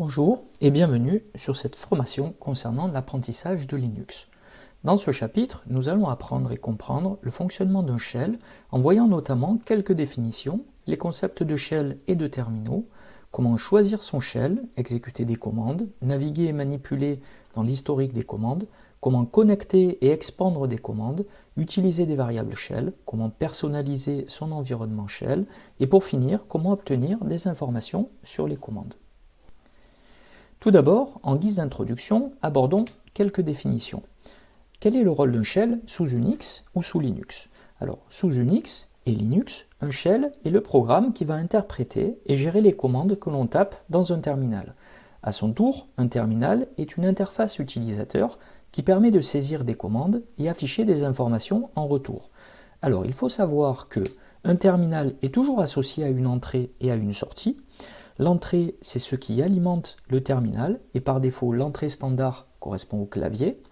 Bonjour et bienvenue sur cette formation concernant l'apprentissage de Linux. Dans ce chapitre, nous allons apprendre et comprendre le fonctionnement d'un shell en voyant notamment quelques définitions, les concepts de shell et de terminaux, comment choisir son shell, exécuter des commandes, naviguer et manipuler dans l'historique des commandes, comment connecter et expandre des commandes, utiliser des variables shell, comment personnaliser son environnement shell, et pour finir, comment obtenir des informations sur les commandes. Tout d'abord, en guise d'introduction, abordons quelques définitions. Quel est le rôle d'un shell sous Unix ou sous Linux? Alors, sous Unix et Linux, un shell est le programme qui va interpréter et gérer les commandes que l'on tape dans un terminal. À son tour, un terminal est une interface utilisateur qui permet de saisir des commandes et afficher des informations en retour. Alors, il faut savoir que un terminal est toujours associé à une entrée et à une sortie. L'entrée, c'est ce qui alimente le terminal, et par défaut, l'entrée standard correspond au clavier.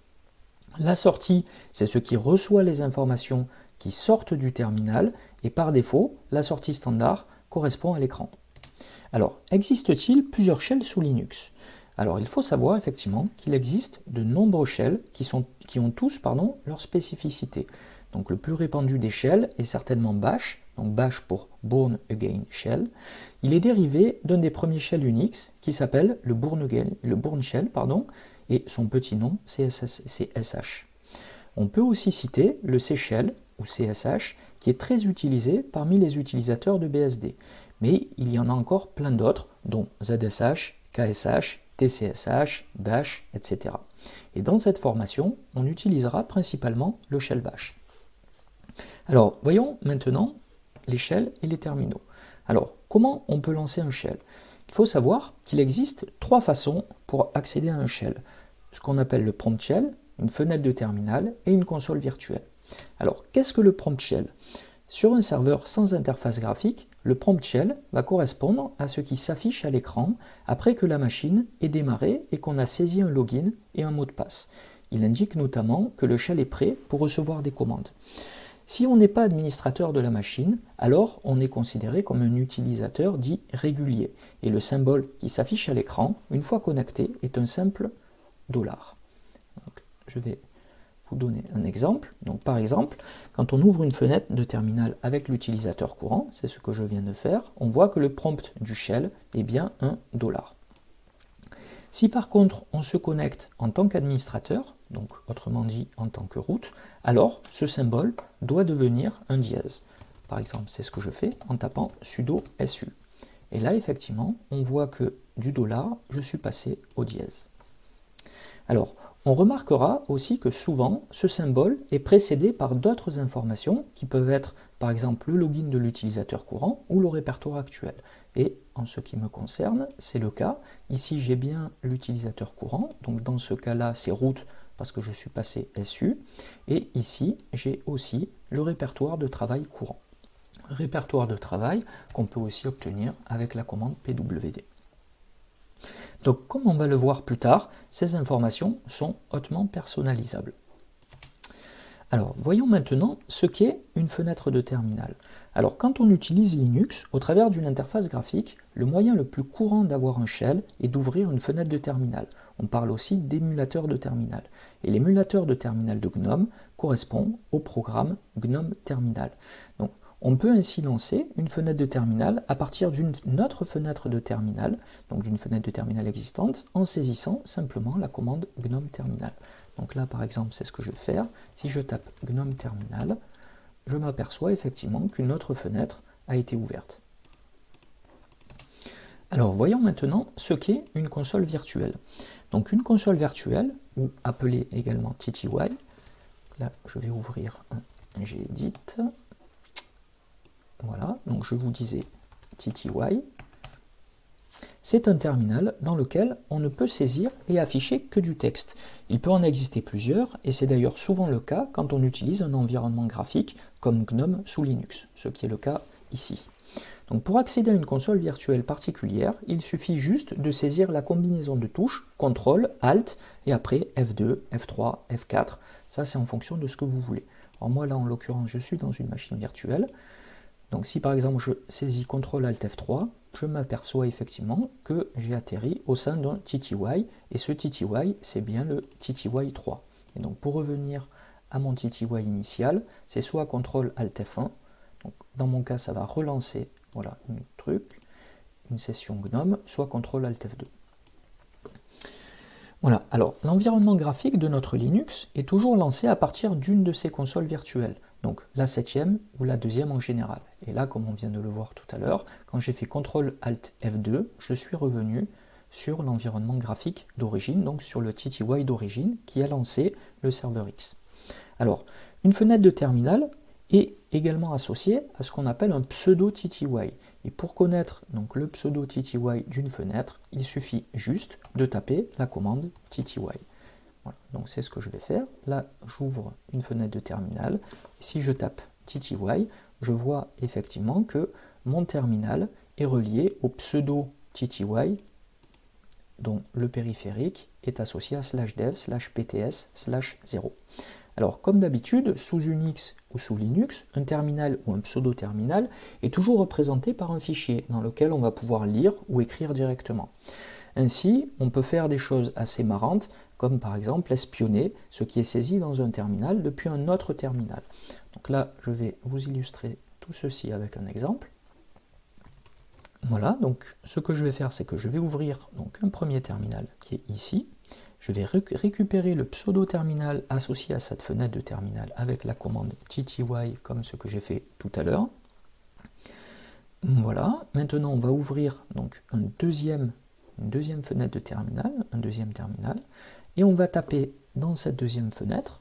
La sortie, c'est ce qui reçoit les informations qui sortent du terminal, et par défaut, la sortie standard correspond à l'écran. Alors, existe-t-il plusieurs shells sous Linux? Alors il faut savoir effectivement qu'il existe de nombreux shells qui, ont tous pardon, leur spécificité. Donc le plus répandu des shells est certainement Bash, donc Bash pour Born Again Shell. Il est dérivé d'un des premiers shells Unix qui s'appelle le Again, le Born Shell, et son petit nom c'est. On peut aussi citer le C Shell ou CSH qui est très utilisé parmi les utilisateurs de BSD. Mais il y en a encore plein d'autres, dont ZSH, KSH, TCSH, Dash, etc. Et dans cette formation, on utilisera principalement le shell bash. Alors, voyons maintenant les shells et les terminaux. Alors, comment on peut lancer un shell? Il faut savoir qu'il existe trois façons pour accéder à un shell. Ce qu'on appelle le prompt shell, une fenêtre de terminal et une console virtuelle. Alors, qu'est-ce que le prompt shell? Sur un serveur sans interface graphique, le prompt shell va correspondre à ce qui s'affiche à l'écran après que la machine est démarrée et qu'on a saisi un login et un mot de passe. Il indique notamment que le shell est prêt pour recevoir des commandes. Si on n'est pas administrateur de la machine, alors on est considéré comme un utilisateur dit régulier. Et le symbole qui s'affiche à l'écran, une fois connecté, est un simple dollar. je vais vous donner un exemple. Donc par exemple, quand on ouvre une fenêtre de terminal avec l'utilisateur courant, c'est ce que je viens de faire, on voit que le prompt du shell est bien un dollar. Si par contre on se connecte en tant qu'administrateur, donc autrement dit en tant que route, alors ce symbole doit devenir un dièse. Par exemple, c'est ce que je fais en tapant sudo su. Et là, effectivement, on voit que du dollar, je suis passé au dièse. Alors, on remarquera aussi que souvent, ce symbole est précédé par d'autres informations qui peuvent être par exemple le login de l'utilisateur courant ou le répertoire actuel. Et en ce qui me concerne, c'est le cas. Ici, j'ai bien l'utilisateur courant, donc dans ce cas-là, c'est route parce que je suis passé SU. Et ici, j'ai aussi le répertoire de travail courant. Répertoire de travail qu'on peut aussi obtenir avec la commande PWD. Donc comme on va le voir plus tard, ces informations sont hautement personnalisables. Alors, voyons maintenant ce qu'est une fenêtre de terminal. Alors, quand on utilise Linux, au travers d'une interface graphique, le moyen le plus courant d'avoir un shell est d'ouvrir une fenêtre de terminal. On parle aussi d'émulateur de terminal. Et l'émulateur de terminal de GNOME correspond au programme GNOME Terminal. Donc, on peut ainsi lancer une fenêtre de terminal à partir d'une autre fenêtre de terminal, donc d'une fenêtre de terminal existante, en saisissant simplement la commande gnome terminal. Donc là, par exemple, c'est ce que je vais faire. Si je tape gnome terminal, je m'aperçois effectivement qu'une autre fenêtre a été ouverte. Alors, voyons maintenant ce qu'est une console virtuelle. Donc, une console virtuelle, ou appelée également TTY, là, je vais ouvrir un gedit, voilà, donc je vous disais TTY. C'est un terminal dans lequel on ne peut saisir et afficher que du texte. Il peut en exister plusieurs, et c'est d'ailleurs souvent le cas quand on utilise un environnement graphique comme GNOME sous Linux, ce qui est le cas ici. Donc pour accéder à une console virtuelle particulière, il suffit juste de saisir la combinaison de touches CTRL, ALT et après F2, F3, F4. Ça c'est en fonction de ce que vous voulez. Alors moi là en l'occurrence je suis dans une machine virtuelle. Donc si par exemple je saisis CTRL ALT F3, je m'aperçois effectivement que j'ai atterri au sein d'un TTY, et ce TTY, c'est bien le TTY 3. Et donc pour revenir à mon TTY initial, c'est soit CTRL ALT F1, donc dans mon cas ça va relancer voilà, un truc, une session GNOME, soit CTRL ALT F2. Voilà, alors l'environnement graphique de notre Linux est toujours lancé à partir d'une de ces consoles virtuelles, donc la septième ou la deuxième en général. Et là, comme on vient de le voir tout à l'heure, quand j'ai fait CTRL ALT F2, je suis revenu sur l'environnement graphique d'origine, donc sur le TTY d'origine qui a lancé le serveur X. Alors, une fenêtre de terminal est également associée à ce qu'on appelle un pseudo TTY. Et pour connaître donc, le pseudo TTY d'une fenêtre, il suffit juste de taper la commande TTY. Donc c'est ce que je vais faire. Là, j'ouvre une fenêtre de terminal. Si je tape TTY, je vois effectivement que mon terminal est relié au pseudo TTY dont le périphérique est associé à slash dev slash pts slash 0. Alors, comme d'habitude, sous Unix ou sous Linux, un terminal ou un pseudo-terminal est toujours représenté par un fichier dans lequel on va pouvoir lire ou écrire directement. Ainsi, on peut faire des choses assez marrantes, comme par exemple espionner ce qui est saisi dans un terminal depuis un autre terminal. Donc là, je vais vous illustrer tout ceci avec un exemple. Voilà, donc ce que je vais faire, c'est que je vais ouvrir donc, un premier terminal qui est ici. Je vais récupérer le pseudo-terminal associé à cette fenêtre de terminal avec la commande tty comme ce que j'ai fait tout à l'heure. Voilà, maintenant on va ouvrir donc une deuxième fenêtre de terminal, un deuxième terminal, et on va taper dans cette deuxième fenêtre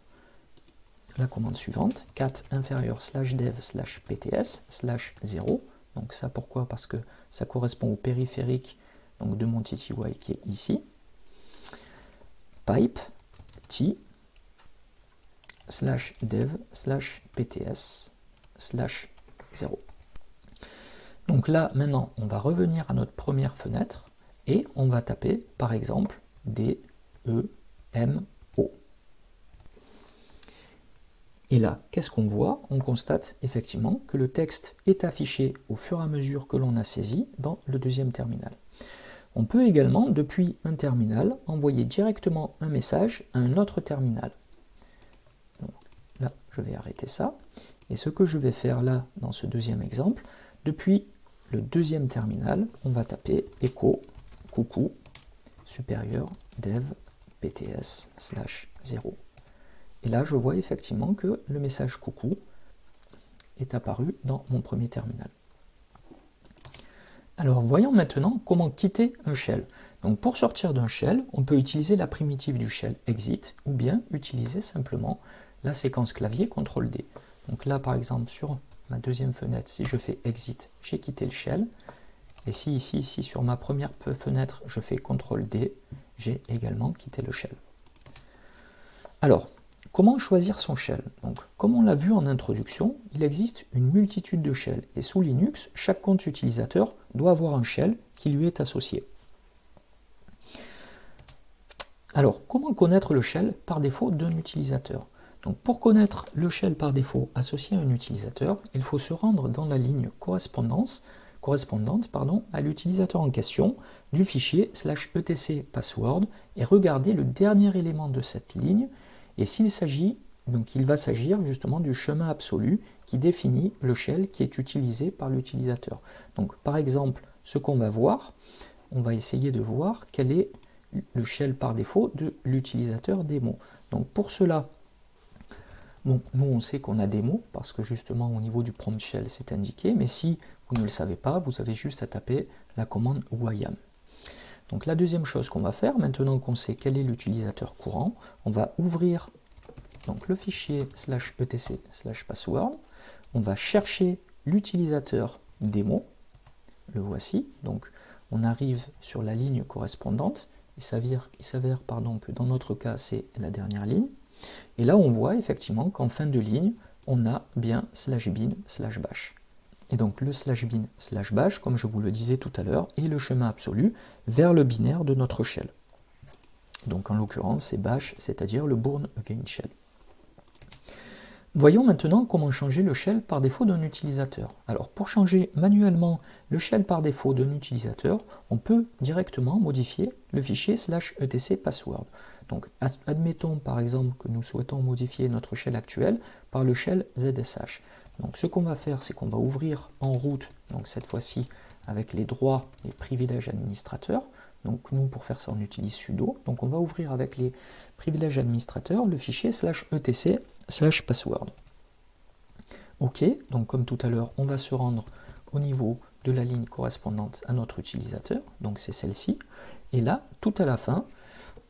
la commande suivante, cat inférieur slash dev slash pts slash 0. Donc ça pourquoi? Parce que ça correspond au périphérique donc de mon tty qui est ici pipe t slash dev slash pts slash 0. Donc là, maintenant, on va revenir à notre première fenêtre et on va taper, par exemple, D, E, M, O. Et là, qu'est-ce qu'on voit? On constate effectivement que le texte est affiché au fur et à mesure que l'on a saisi dans le deuxième terminal. On peut également, depuis un terminal, envoyer directement un message à un autre terminal. là, je vais arrêter ça. Et ce que je vais faire là, dans ce deuxième exemple, depuis le deuxième terminal, on va taper echo coucou supérieur dev pts slash 0. Et là, je vois effectivement que le message coucou est apparu dans mon premier terminal. Alors voyons maintenant comment quitter un shell. Donc pour sortir d'un shell, on peut utiliser la primitive du shell exit ou bien utiliser simplement la séquence clavier CTRL-D. Donc là par exemple sur ma deuxième fenêtre, si je fais exit, j'ai quitté le shell. Et si ici, ici sur ma première fenêtre, je fais CTRL-D, j'ai également quitté le shell. Alors, Comment choisir son shell? Comme on l'a vu en introduction, il existe une multitude de shells et sous Linux, chaque compte utilisateur doit avoir un shell qui lui est associé. Alors, comment connaître le shell par défaut d'un utilisateur? Donc, Pour connaître le shell par défaut associé à un utilisateur, il faut se rendre dans la ligne correspondance, correspondante à l'utilisateur en question du fichier etc password et regarder le dernier élément de cette ligne et s'il s'agit, donc il va s'agir justement du chemin absolu qui définit le shell qui est utilisé par l'utilisateur. Donc par exemple, ce qu'on va voir, on va essayer de voir quel est le shell par défaut de l'utilisateur démo. Donc pour cela, bon, nous on sait qu'on a démo parce que justement au niveau du prompt shell c'est indiqué, mais si vous ne le savez pas, vous avez juste à taper la commande YAM. Donc la deuxième chose qu'on va faire, maintenant qu'on sait quel est l'utilisateur courant, on va ouvrir donc, le fichier slash etc slash password, on va chercher l'utilisateur démo, le voici, donc on arrive sur la ligne correspondante, il s'avère, pardon, que dans notre cas c'est la dernière ligne, et là on voit effectivement qu'en fin de ligne, on a bien slash bin slash bash. Et donc le slash bin slash bash, comme je vous le disais tout à l'heure, est le chemin absolu vers le binaire de notre shell. Donc en l'occurrence c'est bash, c'est-à-dire le bourne again shell. Voyons maintenant comment changer le shell par défaut d'un utilisateur. Alors pour changer manuellement le shell par défaut d'un utilisateur, on peut directement modifier le fichier slash etc password. Donc admettons par exemple que nous souhaitons modifier notre shell actuel par le shell ZSH. Donc ce qu'on va faire, c'est qu'on va ouvrir en route, donc cette fois-ci avec les droits et privilèges administrateurs. Donc nous, pour faire ça, on utilise sudo. Donc on va ouvrir avec les privilèges administrateurs le fichier slash etc slash password. Ok, donc comme tout à l'heure, on va se rendre au niveau de la ligne correspondante à notre utilisateur, donc c'est celle-ci. Et là, tout à la fin,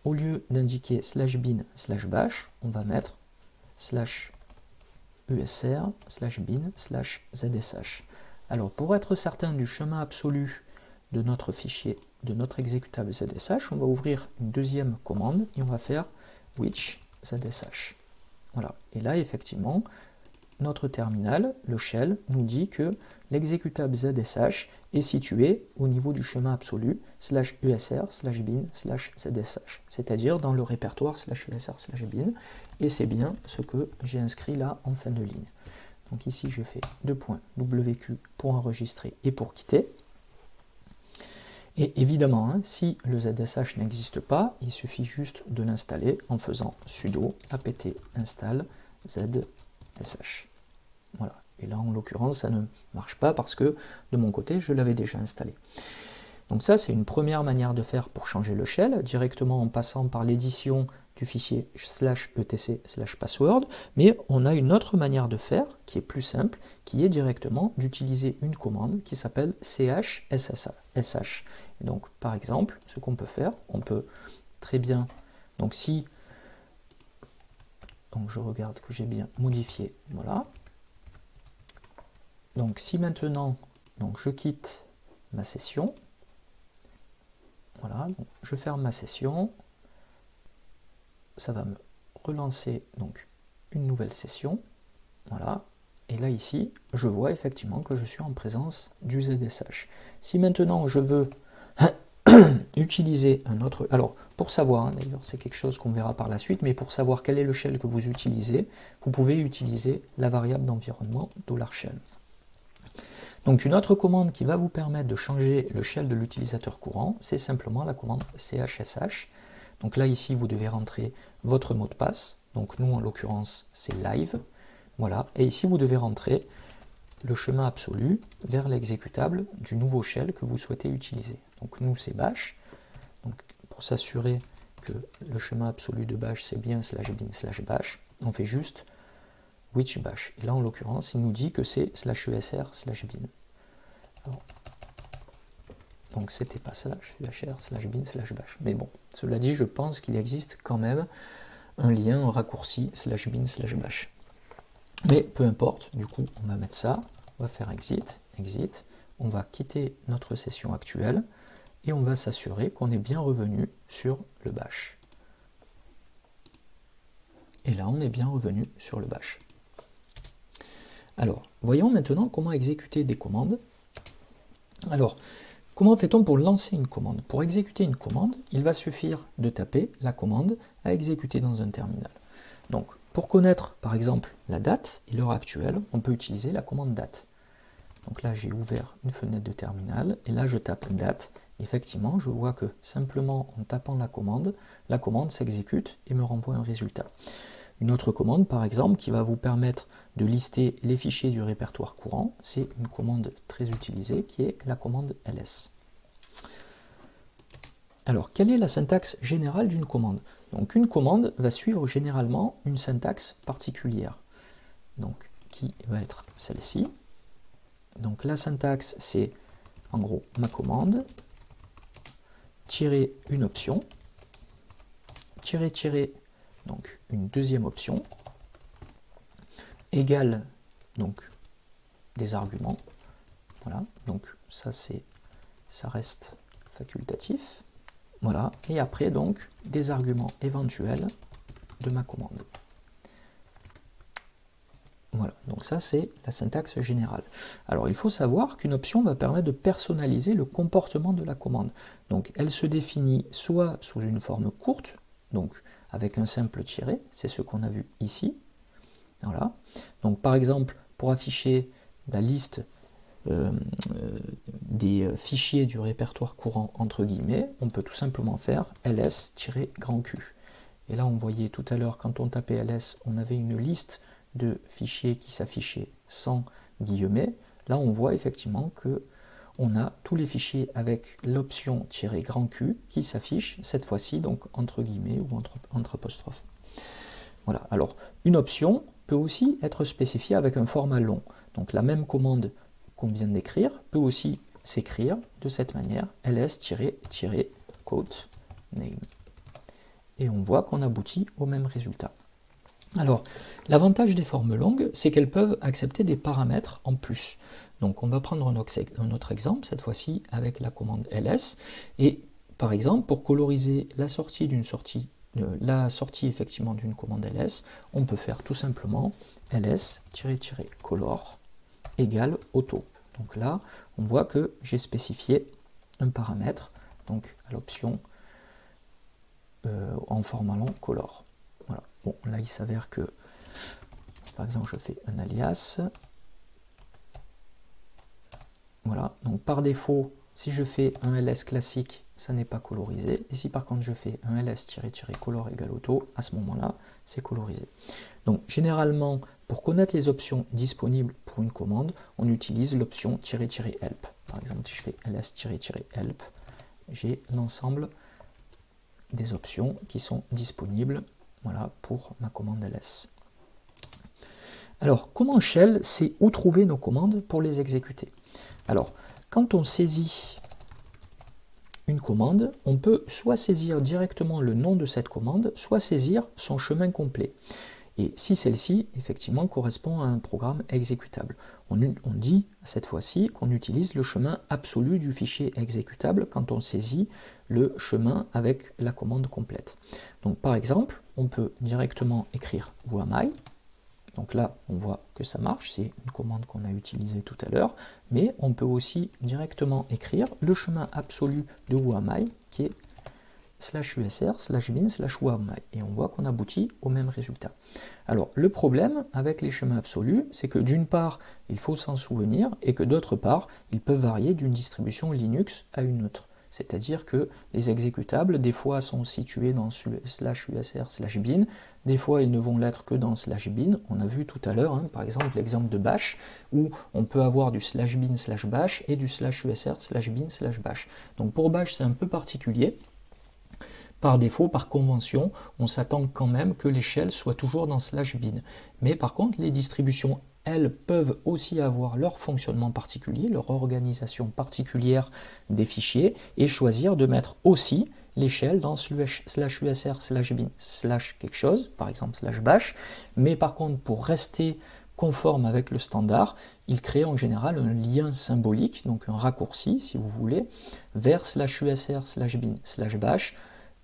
au lieu d'indiquer slash bin slash bash, on va mettre slash usr slash bin slash. Alors pour être certain du chemin absolu de notre fichier, de notre exécutable zsh, on va ouvrir une deuxième commande et on va faire which zsh. Voilà. Et là, effectivement, notre terminal, le shell, nous dit que l'exécutable ZSH est situé au niveau du chemin absolu slash usr slash bin slash ZSH, c'est-à-dire dans le répertoire slash usr slash bin, et c'est bien ce que j'ai inscrit là en fin de ligne. Donc ici, je fais deux points WQ pour enregistrer et pour quitter. Et évidemment, hein, si le ZSH n'existe pas, il suffit juste de l'installer en faisant sudo apt install ZSH. Voilà. Et là, en l'occurrence, ça ne marche pas parce que de mon côté, je l'avais déjà installé. Donc ça, c'est une première manière de faire pour changer le shell, directement en passant par l'édition du fichier slash etc slash password, mais on a une autre manière de faire qui est plus simple, qui est directement d'utiliser une commande qui s'appelle chssh. donc par exemple, ce qu'on peut faire, on peut très bien, donc si, donc je regarde que j'ai bien modifié, voilà, donc si maintenant, donc je quitte ma session, voilà, je ferme ma session, ça va me relancer donc une nouvelle session. Voilà. Et là ici, je vois effectivement que je suis en présence du ZSH. Si maintenant je veux utiliser un autre... Alors, pour savoir, hein, d'ailleurs c'est quelque chose qu'on verra par la suite, mais pour savoir quel est le shell que vous utilisez, vous pouvez utiliser la variable d'environnement $shell. Donc une autre commande qui va vous permettre de changer le shell de l'utilisateur courant, c'est simplement la commande chsh donc là, ici, vous devez rentrer votre mot de passe. Donc nous, en l'occurrence, c'est live. Voilà. Et ici, vous devez rentrer le chemin absolu vers l'exécutable du nouveau shell que vous souhaitez utiliser. Donc nous, c'est bash. Donc pour s'assurer que le chemin absolu de bash, c'est bien slash bin slash bash, on fait juste which bash. Et là, en l'occurrence, il nous dit que c'est slash usr slash bin. Donc c'était pas slash UHR slash bin slash bash. Mais bon, cela dit, je pense qu'il existe quand même un lien, raccourci slash bin slash bash. Mais peu importe, du coup, on va mettre ça, on va faire exit, exit, on va quitter notre session actuelle et on va s'assurer qu'on est bien revenu sur le bash. Et là, on est bien revenu sur le bash. Alors, voyons maintenant comment exécuter des commandes. Alors, Comment fait-on pour lancer une commande? Pour exécuter une commande, il va suffire de taper la commande à exécuter dans un terminal. Donc, pour connaître par exemple la date et l'heure actuelle, on peut utiliser la commande date. Donc là, j'ai ouvert une fenêtre de terminal et là, je tape date. Effectivement, je vois que simplement en tapant la commande, la commande s'exécute et me renvoie un résultat. Une autre commande, par exemple, qui va vous permettre de lister les fichiers du répertoire courant, c'est une commande très utilisée qui est la commande ls. Alors, quelle est la syntaxe générale d'une commande? Donc, une commande va suivre généralement une syntaxe particulière, donc qui va être celle-ci? Donc, la syntaxe, c'est en gros ma commande, tirer une option, tirer, tirer donc une deuxième option, égale donc des arguments. Voilà, donc ça c'est ça reste facultatif. Voilà, et après donc des arguments éventuels de ma commande. Voilà, donc ça c'est la syntaxe générale. Alors il faut savoir qu'une option va permettre de personnaliser le comportement de la commande. Donc elle se définit soit sous une forme courte, donc avec un simple tiré, c'est ce qu'on a vu ici, Voilà. Donc par exemple, pour afficher la liste euh, euh, des fichiers du répertoire courant entre guillemets, on peut tout simplement faire ls-grand Q. Et là, on voyait tout à l'heure, quand on tapait ls, on avait une liste de fichiers qui s'affichaient sans guillemets. Là, on voit effectivement que on a tous les fichiers avec l'option "-grand Q qui s'affiche cette fois-ci donc entre guillemets ou entre, entre apostrophes. Voilà. Alors, une option peut aussi être spécifiée avec un format long. Donc la même commande qu'on vient d'écrire peut aussi s'écrire de cette manière, ls-quote name. Et on voit qu'on aboutit au même résultat. Alors, l'avantage des formes longues, c'est qu'elles peuvent accepter des paramètres en plus. Donc, on va prendre un autre exemple, cette fois-ci avec la commande ls. Et par exemple, pour coloriser la sortie d'une sortie, effectivement d'une commande ls, on peut faire tout simplement ls-color égale auto. Donc là, on voit que j'ai spécifié un paramètre, donc à l'option euh, en format long color. Là il s'avère que, par exemple, je fais un alias. Voilà, donc par défaut, si je fais un ls classique, ça n'est pas colorisé. Et si par contre je fais un ls-color égale auto, à ce moment-là, c'est colorisé. Donc généralement, pour connaître les options disponibles pour une commande, on utilise l'option "-help". Par exemple, si je fais ls-help, j'ai l'ensemble des options qui sont disponibles voilà, pour ma commande ls. Alors, comment Shell sait où trouver nos commandes pour les exécuter? Alors, quand on saisit une commande, on peut soit saisir directement le nom de cette commande, soit saisir son chemin complet. Et si celle-ci, effectivement, correspond à un programme exécutable. On, dit, cette fois-ci, qu'on utilise le chemin absolu du fichier exécutable quand on saisit le chemin avec la commande complète. Donc par exemple, on peut directement écrire who Donc là, on voit que ça marche, c'est une commande qu'on a utilisée tout à l'heure, mais on peut aussi directement écrire le chemin absolu de who qui est slash usr slash bin slash et on voit qu'on aboutit au même résultat. Alors le problème avec les chemins absolus, c'est que d'une part, il faut s'en souvenir et que d'autre part, ils peuvent varier d'une distribution Linux à une autre. C'est-à-dire que les exécutables, des fois, sont situés dans slash usr slash bin, des fois, ils ne vont l'être que dans slash bin. On a vu tout à l'heure, hein, par exemple, l'exemple de bash, où on peut avoir du slash bin slash bash et du slash usr slash bin slash bash. Donc pour bash, c'est un peu particulier. Par défaut, par convention, on s'attend quand même que l'échelle soit toujours dans slash bin. Mais par contre, les distributions, elles, peuvent aussi avoir leur fonctionnement particulier, leur organisation particulière des fichiers, et choisir de mettre aussi l'échelle dans slash usr slash bin slash quelque chose, par exemple slash bash. Mais par contre, pour rester conforme avec le standard, il crée en général un lien symbolique, donc un raccourci, si vous voulez, vers slash usr slash bin slash bash,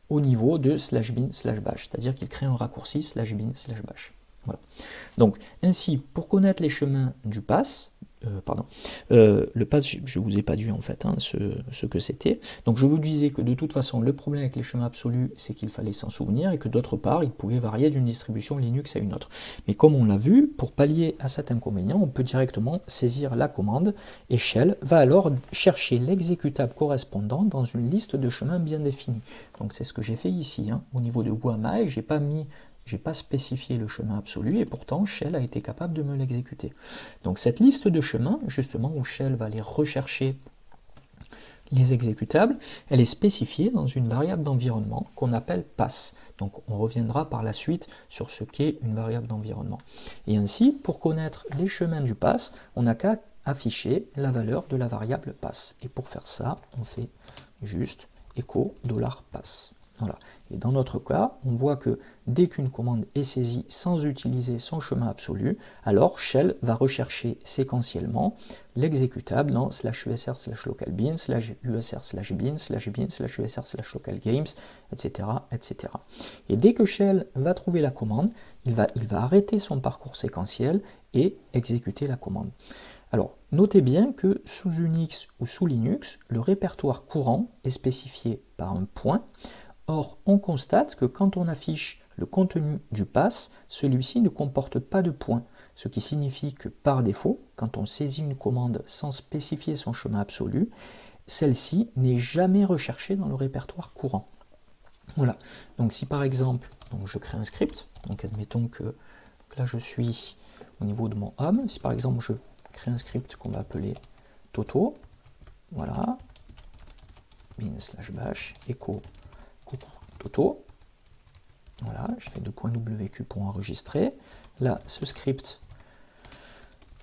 au niveau de slash bin slash bash, c'est-à-dire qu'il crée un raccourci slash bin slash bash. Voilà. Donc ainsi, pour connaître les chemins du pass, euh, pardon, euh, le pass, je ne vous ai pas dit en fait hein, ce, que c'était. Donc je vous disais que de toute façon, le problème avec les chemins absolus, c'est qu'il fallait s'en souvenir et que d'autre part, il pouvait varier d'une distribution Linux à une autre. Mais comme on l'a vu, pour pallier à cet inconvénient, on peut directement saisir la commande et Shell va alors chercher l'exécutable correspondant dans une liste de chemins bien définie. Donc c'est ce que j'ai fait ici. Hein. Au niveau de Guamai, j'ai pas mis j'ai pas spécifié le chemin absolu et pourtant Shell a été capable de me l'exécuter. Donc cette liste de chemins, justement, où Shell va aller rechercher les exécutables, elle est spécifiée dans une variable d'environnement qu'on appelle pass. Donc on reviendra par la suite sur ce qu'est une variable d'environnement. Et ainsi, pour connaître les chemins du pass, on n'a qu'à afficher la valeur de la variable pass. Et pour faire ça, on fait juste echo $pass. Voilà. Et dans notre cas, on voit que dès qu'une commande est saisie sans utiliser son chemin absolu, alors Shell va rechercher séquentiellement l'exécutable dans slash usr slash localbin, slash usr slash bin, slash bin, slash usr slash localgames, etc., etc. Et dès que Shell va trouver la commande, il va, il va arrêter son parcours séquentiel et exécuter la commande. Alors, notez bien que sous Unix ou sous Linux, le répertoire courant est spécifié par un point, Or, on constate que quand on affiche le contenu du pass, celui-ci ne comporte pas de points, ce qui signifie que par défaut, quand on saisit une commande sans spécifier son chemin absolu, celle-ci n'est jamais recherchée dans le répertoire courant. Voilà, donc si par exemple, je crée un script, donc admettons que là je suis au niveau de mon home, si par exemple je crée un script qu'on va appeler Toto, voilà, bin slash bash, echo, voilà, je fais deux points pour enregistrer, là ce script,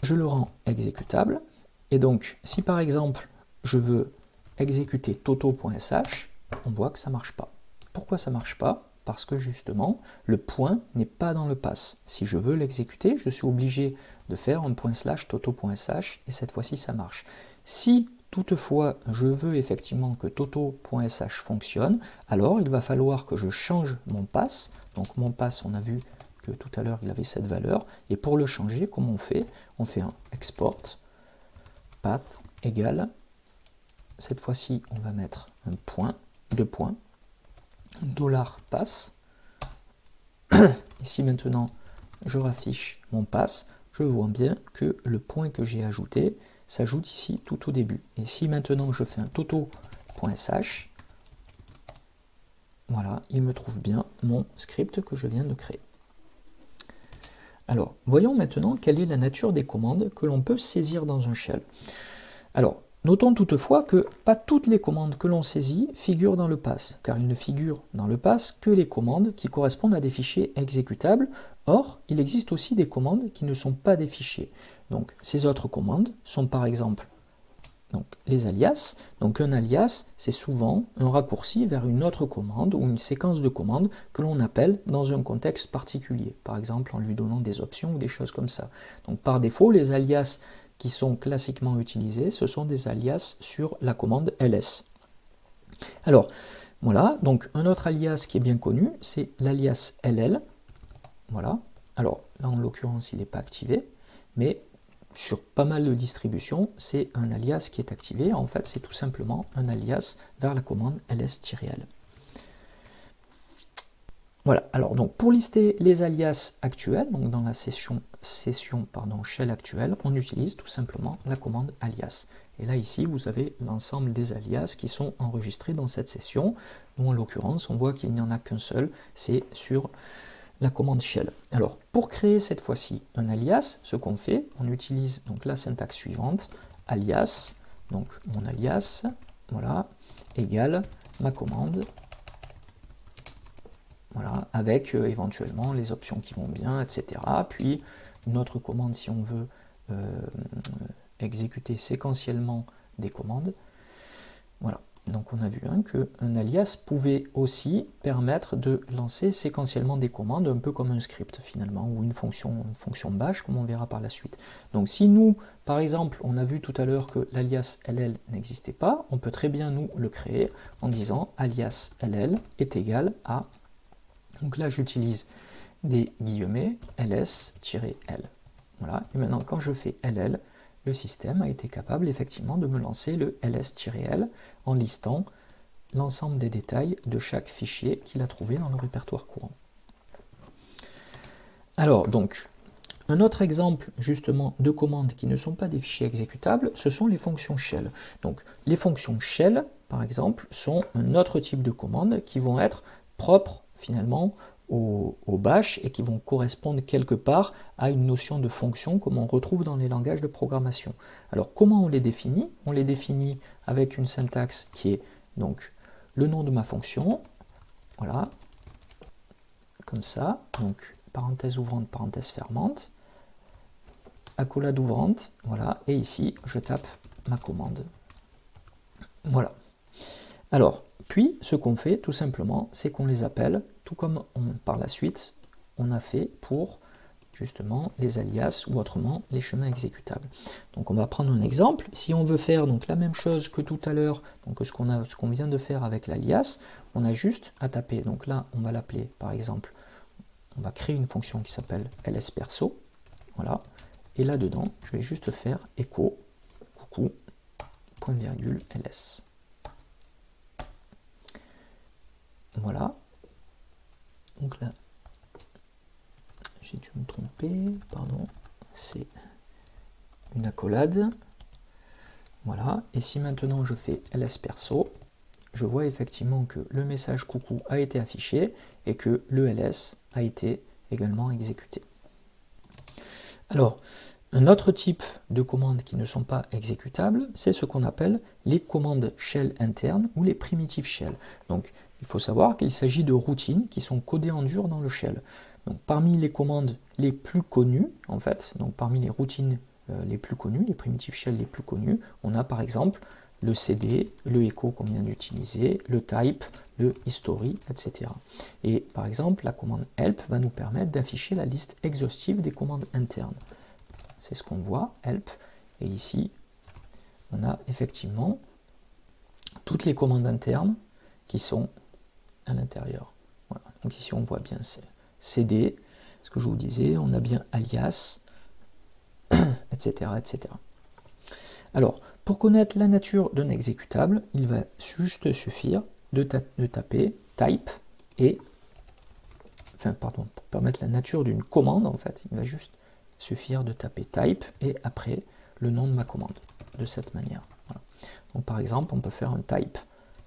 je le rends exécutable, et donc si par exemple je veux exécuter toto.sh, on voit que ça marche pas. Pourquoi ça marche pas? Parce que justement, le point n'est pas dans le pass. Si je veux l'exécuter, je suis obligé de faire un point slash toto.sh et cette fois-ci ça marche. Si toutefois je veux effectivement que toto.sh fonctionne, alors il va falloir que je change mon pass. Donc mon pass, on a vu que tout à l'heure il avait cette valeur. Et pour le changer, comment on fait? On fait un export path égale cette fois-ci, on va mettre un point, deux points, dollar pass. Ici maintenant, je raffiche mon pass, je vois bien que le point que j'ai ajouté s'ajoute ici tout au début. Et si maintenant je fais un toto.sh, voilà, il me trouve bien mon script que je viens de créer. Alors, voyons maintenant quelle est la nature des commandes que l'on peut saisir dans un shell. Alors, Notons toutefois que pas toutes les commandes que l'on saisit figurent dans le pass, car il ne figure dans le pass que les commandes qui correspondent à des fichiers exécutables. Or, il existe aussi des commandes qui ne sont pas des fichiers. Donc, ces autres commandes sont par exemple donc, les alias. Donc, un alias, c'est souvent un raccourci vers une autre commande ou une séquence de commandes que l'on appelle dans un contexte particulier. Par exemple, en lui donnant des options ou des choses comme ça. Donc, par défaut, les alias qui sont classiquement utilisés, ce sont des alias sur la commande ls. Alors, voilà, donc un autre alias qui est bien connu, c'est l'alias ll. Voilà, alors là en l'occurrence il n'est pas activé, mais sur pas mal de distributions, c'est un alias qui est activé. En fait, c'est tout simplement un alias vers la commande ls-l. Voilà, alors donc pour lister les alias actuels, donc dans la session, session pardon, shell actuelle, on utilise tout simplement la commande alias. Et là ici, vous avez l'ensemble des alias qui sont enregistrés dans cette session. Nous en l'occurrence, on voit qu'il n'y en a qu'un seul, c'est sur la commande shell. Alors pour créer cette fois-ci un alias, ce qu'on fait, on utilise donc la syntaxe suivante, alias, donc mon alias, voilà, égale ma commande voilà, avec euh, éventuellement les options qui vont bien, etc. Puis une autre commande si on veut euh, exécuter séquentiellement des commandes. Voilà, donc on a vu hein, qu'un alias pouvait aussi permettre de lancer séquentiellement des commandes, un peu comme un script finalement, ou une fonction, une fonction bash, comme on verra par la suite. Donc si nous, par exemple, on a vu tout à l'heure que l'alias ll n'existait pas, on peut très bien nous le créer en disant alias ll est égal à donc là, j'utilise des guillemets ls-l. Voilà. Et maintenant, quand je fais ll, le système a été capable effectivement de me lancer le ls-l en listant l'ensemble des détails de chaque fichier qu'il a trouvé dans le répertoire courant. Alors, donc, un autre exemple justement de commandes qui ne sont pas des fichiers exécutables, ce sont les fonctions shell. Donc, les fonctions shell, par exemple, sont un autre type de commandes qui vont être propres finalement au, bash et qui vont correspondre quelque part à une notion de fonction comme on retrouve dans les langages de programmation. Alors comment on les définit? On les définit avec une syntaxe qui est donc le nom de ma fonction, voilà, comme ça, donc parenthèse ouvrante, parenthèse fermante, accolade ouvrante, voilà, et ici je tape ma commande. Voilà. Alors, puis, ce qu'on fait, tout simplement, c'est qu'on les appelle, tout comme par la suite, on a fait pour justement les alias ou autrement les chemins exécutables. Donc on va prendre un exemple. Si on veut faire donc la même chose que tout à l'heure, donc ce qu'on vient de faire avec l'alias, on a juste à taper. Donc là, on va l'appeler par exemple, on va créer une fonction qui s'appelle lsperso. Voilà. Et là-dedans, je vais juste faire echo coucou point virgule ls. Voilà. Donc là, j'ai dû me tromper, pardon, c'est une accolade. Voilà, et si maintenant je fais ls perso, je vois effectivement que le message coucou a été affiché et que le ls a été également exécuté. Alors, un autre type de commandes qui ne sont pas exécutables, c'est ce qu'on appelle les commandes shell internes ou les primitives shell. Donc, il faut savoir qu'il s'agit de routines qui sont codées en dur dans le shell. Donc, parmi les commandes les plus connues, en fait, donc parmi les routines euh, les plus connues, les primitives shell les plus connues, on a par exemple le CD, le echo qu'on vient d'utiliser, le type, le history, etc. Et par exemple, la commande help va nous permettre d'afficher la liste exhaustive des commandes internes. C'est ce qu'on voit, help. Et ici, on a effectivement toutes les commandes internes qui sont à l'intérieur. Donc ici, on voit bien CD, ce que je vous disais, on a bien alias, etc., etc. Alors, pour connaître la nature d'un exécutable, il va juste suffire de, taper type et, enfin pardon, pour permettre la nature d'une commande en fait, il va juste suffire de taper type et après le nom de ma commande, de cette manière. Par exemple, on peut faire un type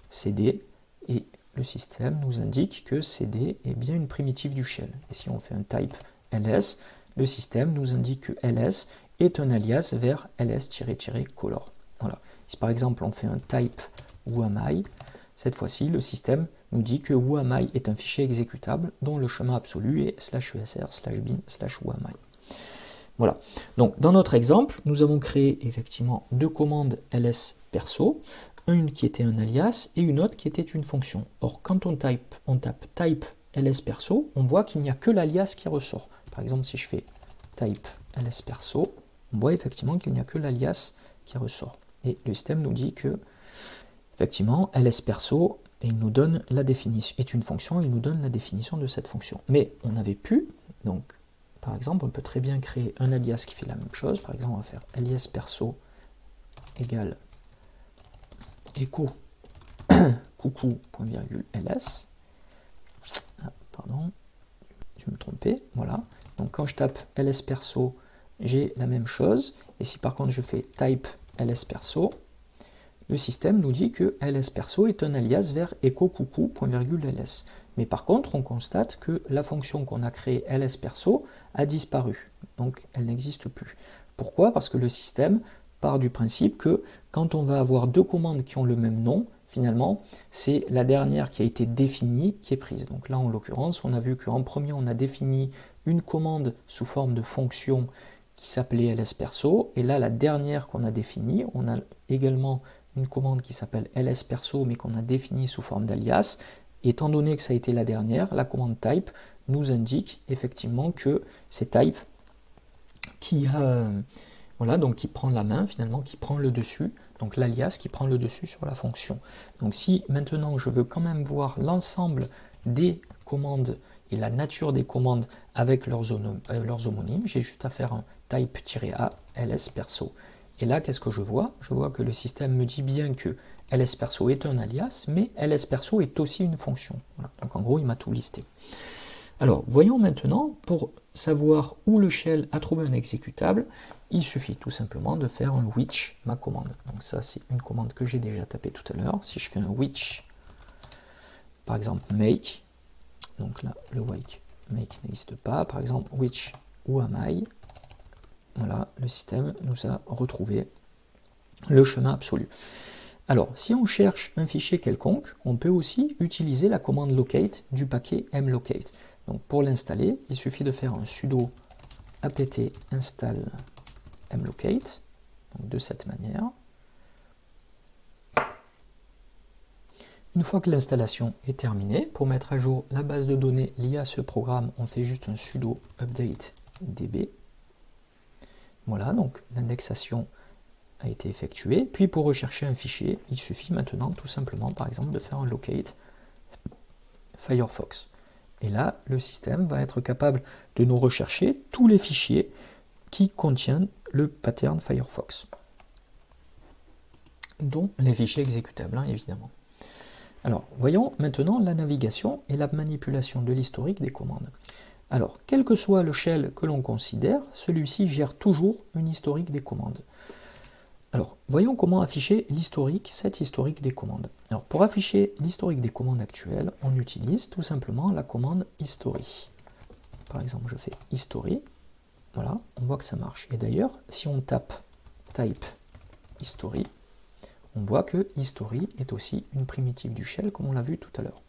cd et le système nous indique que cd est bien une primitive du shell. Et si on fait un type ls, le système nous indique que ls est un alias vers ls-color. Voilà. Si par exemple on fait un type whoami, cette fois-ci le système nous dit que whoami est un fichier exécutable dont le chemin absolu est slash usr slash bin slash whoami. Voilà. Donc dans notre exemple, nous avons créé effectivement deux commandes ls perso, une qui était un alias et une autre qui était une fonction. Or quand on, type, on tape type ls perso, on voit qu'il n'y a que l'alias qui ressort. Par exemple, si je fais type ls perso, on voit effectivement qu'il n'y a que l'alias qui ressort. Et le système nous dit que, effectivement, ls perso, il nous donne la définition, est une fonction, il nous donne la définition de cette fonction. Mais on avait pu, donc, par exemple, on peut très bien créer un alias qui fait la même chose. Par exemple, on va faire alias perso égale echo coucou.ls. Ah, pardon, je me trompais. Voilà. Donc quand je tape ls perso, j'ai la même chose. Et si par contre je fais type ls perso, le système nous dit que ls perso est un alias vers echo coucou.ls. Mais par contre, on constate que la fonction qu'on a créée ls perso a disparu. Donc elle n'existe plus. Pourquoi? Parce que le système part du principe que quand on va avoir deux commandes qui ont le même nom, finalement, c'est la dernière qui a été définie qui est prise. Donc là, en l'occurrence, on a vu qu'en premier, on a défini une commande sous forme de fonction qui s'appelait ls perso, et là, la dernière qu'on a définie, on a également une commande qui s'appelle ls perso, mais qu'on a définie sous forme d'alias. Étant donné que ça a été la dernière, la commande type nous indique effectivement que c'est type qui a voilà donc qui prend la main finalement qui prend le dessus donc l'alias qui prend le dessus sur la fonction. Donc si maintenant je veux quand même voir l'ensemble des commandes et la nature des commandes avec leurs, euh, leurs homonymes j'ai juste à faire un type-a ls perso. Et là qu'est-ce que je vois? Je vois que le système me dit bien que ls perso est un alias mais ls perso est aussi une fonction donc en gros il m'a tout listé alors, voyons maintenant, pour savoir où le shell a trouvé un exécutable, il suffit tout simplement de faire un which, ma commande. Donc ça, c'est une commande que j'ai déjà tapée tout à l'heure. Si je fais un which, par exemple make, donc là, le make, make n'existe pas. Par exemple, which ou am voilà, le système nous a retrouvé le chemin absolu. Alors, si on cherche un fichier quelconque, on peut aussi utiliser la commande locate du paquet mlocate. Donc pour l'installer, il suffit de faire un sudo apt install mlocate, de cette manière. Une fois que l'installation est terminée, pour mettre à jour la base de données liée à ce programme, on fait juste un sudo update db. Voilà, donc l'indexation a été effectuée. Puis pour rechercher un fichier, il suffit maintenant tout simplement, par exemple, de faire un locate Firefox. Et là, le système va être capable de nous rechercher tous les fichiers qui contiennent le pattern Firefox, dont les fichiers exécutables, hein, évidemment. Alors, voyons maintenant la navigation et la manipulation de l'historique des commandes. Alors, quel que soit le shell que l'on considère, celui-ci gère toujours une historique des commandes. Alors, voyons comment afficher l'historique, cette historique des commandes. Alors, pour afficher l'historique des commandes actuelles, on utilise tout simplement la commande history. Par exemple, je fais history, voilà, on voit que ça marche. Et d'ailleurs, si on tape type history, on voit que history est aussi une primitive du shell, comme on l'a vu tout à l'heure.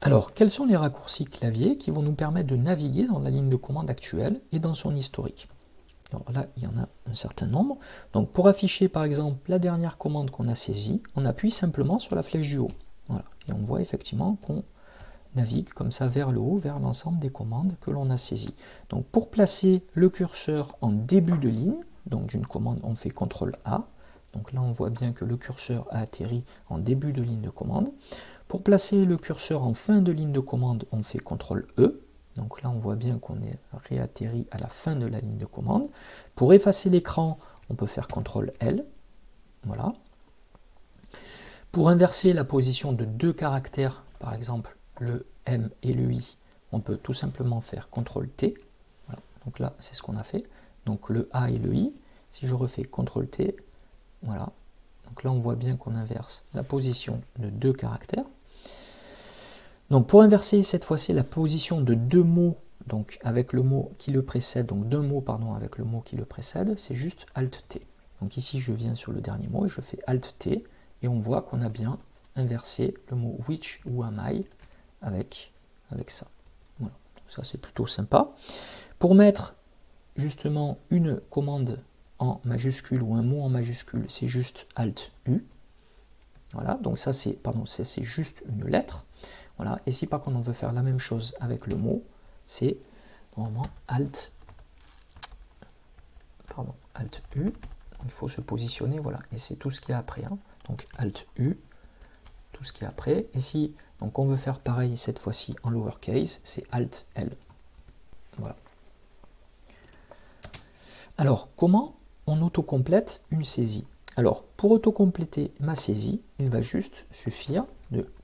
Alors, quels sont les raccourcis clavier qui vont nous permettre de naviguer dans la ligne de commande actuelle et dans son historique? Alors là, il y en a un certain nombre. Donc pour afficher par exemple la dernière commande qu'on a saisie, on appuie simplement sur la flèche du haut. Voilà. Et on voit effectivement qu'on navigue comme ça vers le haut, vers l'ensemble des commandes que l'on a saisies. Donc pour placer le curseur en début de ligne, donc d'une commande, on fait CTRL A. Donc là, on voit bien que le curseur a atterri en début de ligne de commande. Pour placer le curseur en fin de ligne de commande, on fait CTRL E. Donc là, on voit bien qu'on est réatterri à la fin de la ligne de commande. Pour effacer l'écran, on peut faire CTRL L. Voilà. Pour inverser la position de deux caractères, par exemple le M et le I, on peut tout simplement faire CTRL T. Donc là, c'est ce qu'on a fait. Donc le A et le I. Si je refais CTRL T, voilà. Donc là, on voit bien qu'on inverse la position de deux caractères. Donc pour inverser cette fois-ci la position de deux mots, donc avec le mot qui le précède, donc deux mots pardon avec le mot qui le précède, c'est juste Alt T. Donc ici je viens sur le dernier mot et je fais Alt T et on voit qu'on a bien inversé le mot which ou am I avec, avec ça. Voilà, ça c'est plutôt sympa. Pour mettre justement une commande en majuscule ou un mot en majuscule, c'est juste Alt U. Voilà, donc ça c'est pardon, c'est juste une lettre. Voilà. Et si par contre on veut faire la même chose avec le mot, c'est normalement Alt, pardon, Alt U. Il faut se positionner, voilà. Et c'est tout ce qu'il y a après. Hein. Donc Alt U, tout ce qu'il y a après. Et si donc on veut faire pareil cette fois-ci en lowercase, c'est Alt L. Voilà. Alors, comment on autocomplète une saisie? Alors, pour autocompléter ma saisie, il va juste suffire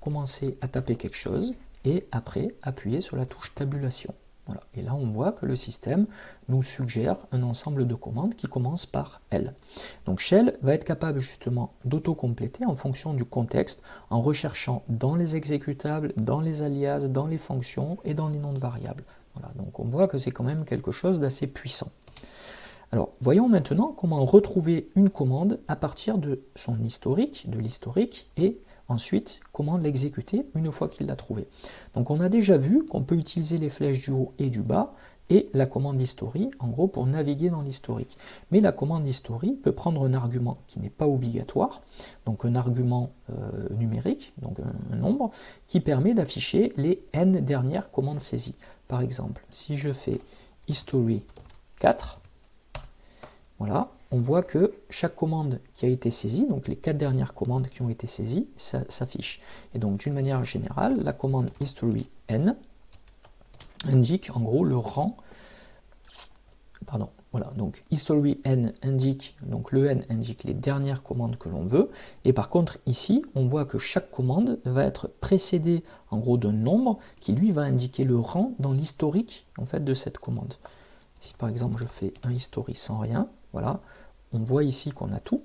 commencer à taper quelque chose et après appuyer sur la touche tabulation. Voilà. Et là, on voit que le système nous suggère un ensemble de commandes qui commence par L. Donc Shell va être capable justement d'auto-compléter en fonction du contexte, en recherchant dans les exécutables, dans les alias, dans les fonctions et dans les noms de variables. Voilà. Donc on voit que c'est quand même quelque chose d'assez puissant. Alors, voyons maintenant comment retrouver une commande à partir de son historique, de l'historique, et Ensuite, comment l'exécuter une fois qu'il l'a trouvé. Donc on a déjà vu qu'on peut utiliser les flèches du haut et du bas et la commande history, en gros, pour naviguer dans l'historique. Mais la commande history peut prendre un argument qui n'est pas obligatoire, donc un argument euh, numérique, donc un, nombre, qui permet d'afficher les n dernières commandes saisies. Par exemple, si je fais history 4, voilà, on voit que chaque commande qui a été saisie, donc les quatre dernières commandes qui ont été saisies, s'affiche. Et donc d'une manière générale, la commande history n indique en gros le rang, pardon, voilà, donc history n indique, donc le n indique les dernières commandes que l'on veut, et par contre ici, on voit que chaque commande va être précédée en gros d'un nombre qui lui va indiquer le rang dans l'historique en fait de cette commande. Si par exemple je fais un history sans rien, voilà, on voit ici qu'on a tout.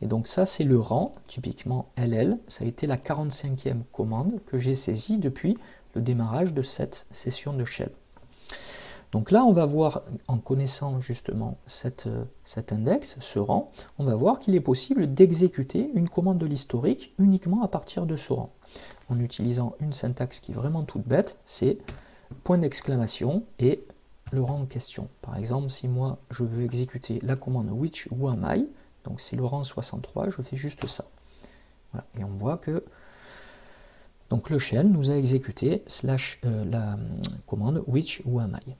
Et donc ça, c'est le rang, typiquement LL. Ça a été la 45e commande que j'ai saisie depuis le démarrage de cette session de shell. Donc là, on va voir, en connaissant justement cette, cet index, ce rang, on va voir qu'il est possible d'exécuter une commande de l'historique uniquement à partir de ce rang. En utilisant une syntaxe qui est vraiment toute bête, c'est point d'exclamation et le rang en question. Par exemple, si moi je veux exécuter la commande which ou am I, donc c'est le rang 63, je fais juste ça. Et on voit que donc le shell nous a exécuté euh, la hum, commande which ou am I.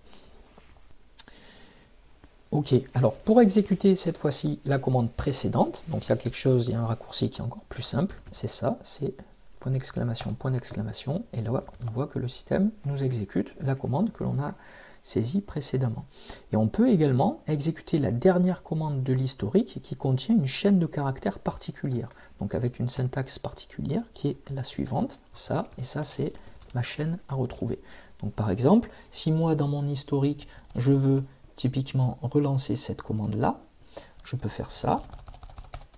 Ok, alors pour exécuter cette fois-ci la commande précédente, donc il y a quelque chose, il y a un raccourci qui est encore plus simple, c'est ça, c'est point d'exclamation, point d'exclamation, et là on voit que le système nous exécute la commande que l'on a saisi précédemment. Et on peut également exécuter la dernière commande de l'historique qui contient une chaîne de caractères particulière, donc avec une syntaxe particulière qui est la suivante, ça, et ça c'est ma chaîne à retrouver. Donc par exemple, si moi dans mon historique, je veux typiquement relancer cette commande-là, je peux faire ça,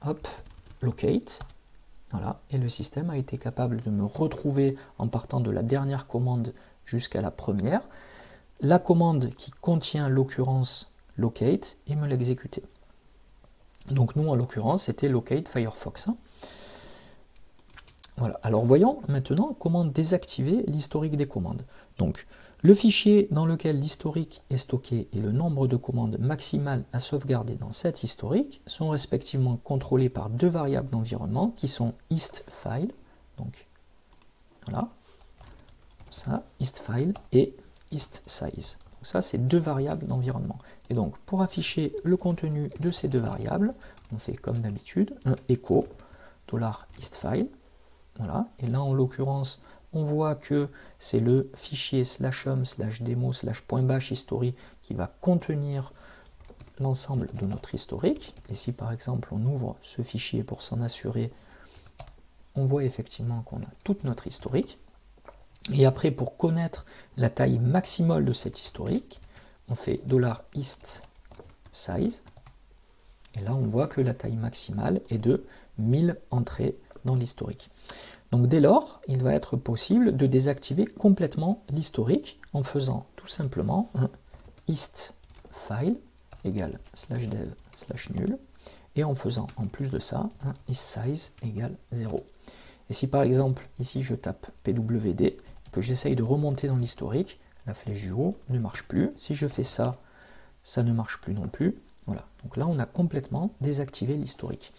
hop, locate, voilà, et le système a été capable de me retrouver en partant de la dernière commande jusqu'à la première, la commande qui contient l'occurrence locate et me l'exécuter. Donc nous, en l'occurrence, c'était locate Firefox. Hein. Voilà. Alors voyons maintenant comment désactiver l'historique des commandes. Donc le fichier dans lequel l'historique est stocké et le nombre de commandes maximales à sauvegarder dans cet historique sont respectivement contrôlés par deux variables d'environnement qui sont istFile, donc voilà, ça, istFile et istSize. Donc ça, c'est deux variables d'environnement. Et donc, pour afficher le contenu de ces deux variables, on fait comme d'habitude un echo $istFile. Voilà. Et là, en l'occurrence, on voit que c'est le fichier slash home slash demo slash point bash history qui va contenir l'ensemble de notre historique. Et si par exemple on ouvre ce fichier pour s'en assurer, on voit effectivement qu'on a toute notre historique. Et après, pour connaître la taille maximale de cet historique, on fait $ist size. Et là, on voit que la taille maximale est de 1000 entrées dans l'historique. Donc dès lors, il va être possible de désactiver complètement l'historique en faisant tout simplement un égale slash dev slash nul et en faisant en plus de ça un égale 0. Et si par exemple ici je tape pwd j'essaye de remonter dans l'historique, la flèche du haut ne marche plus. Si je fais ça, ça ne marche plus non plus. Voilà, donc là on a complètement désactivé l'historique.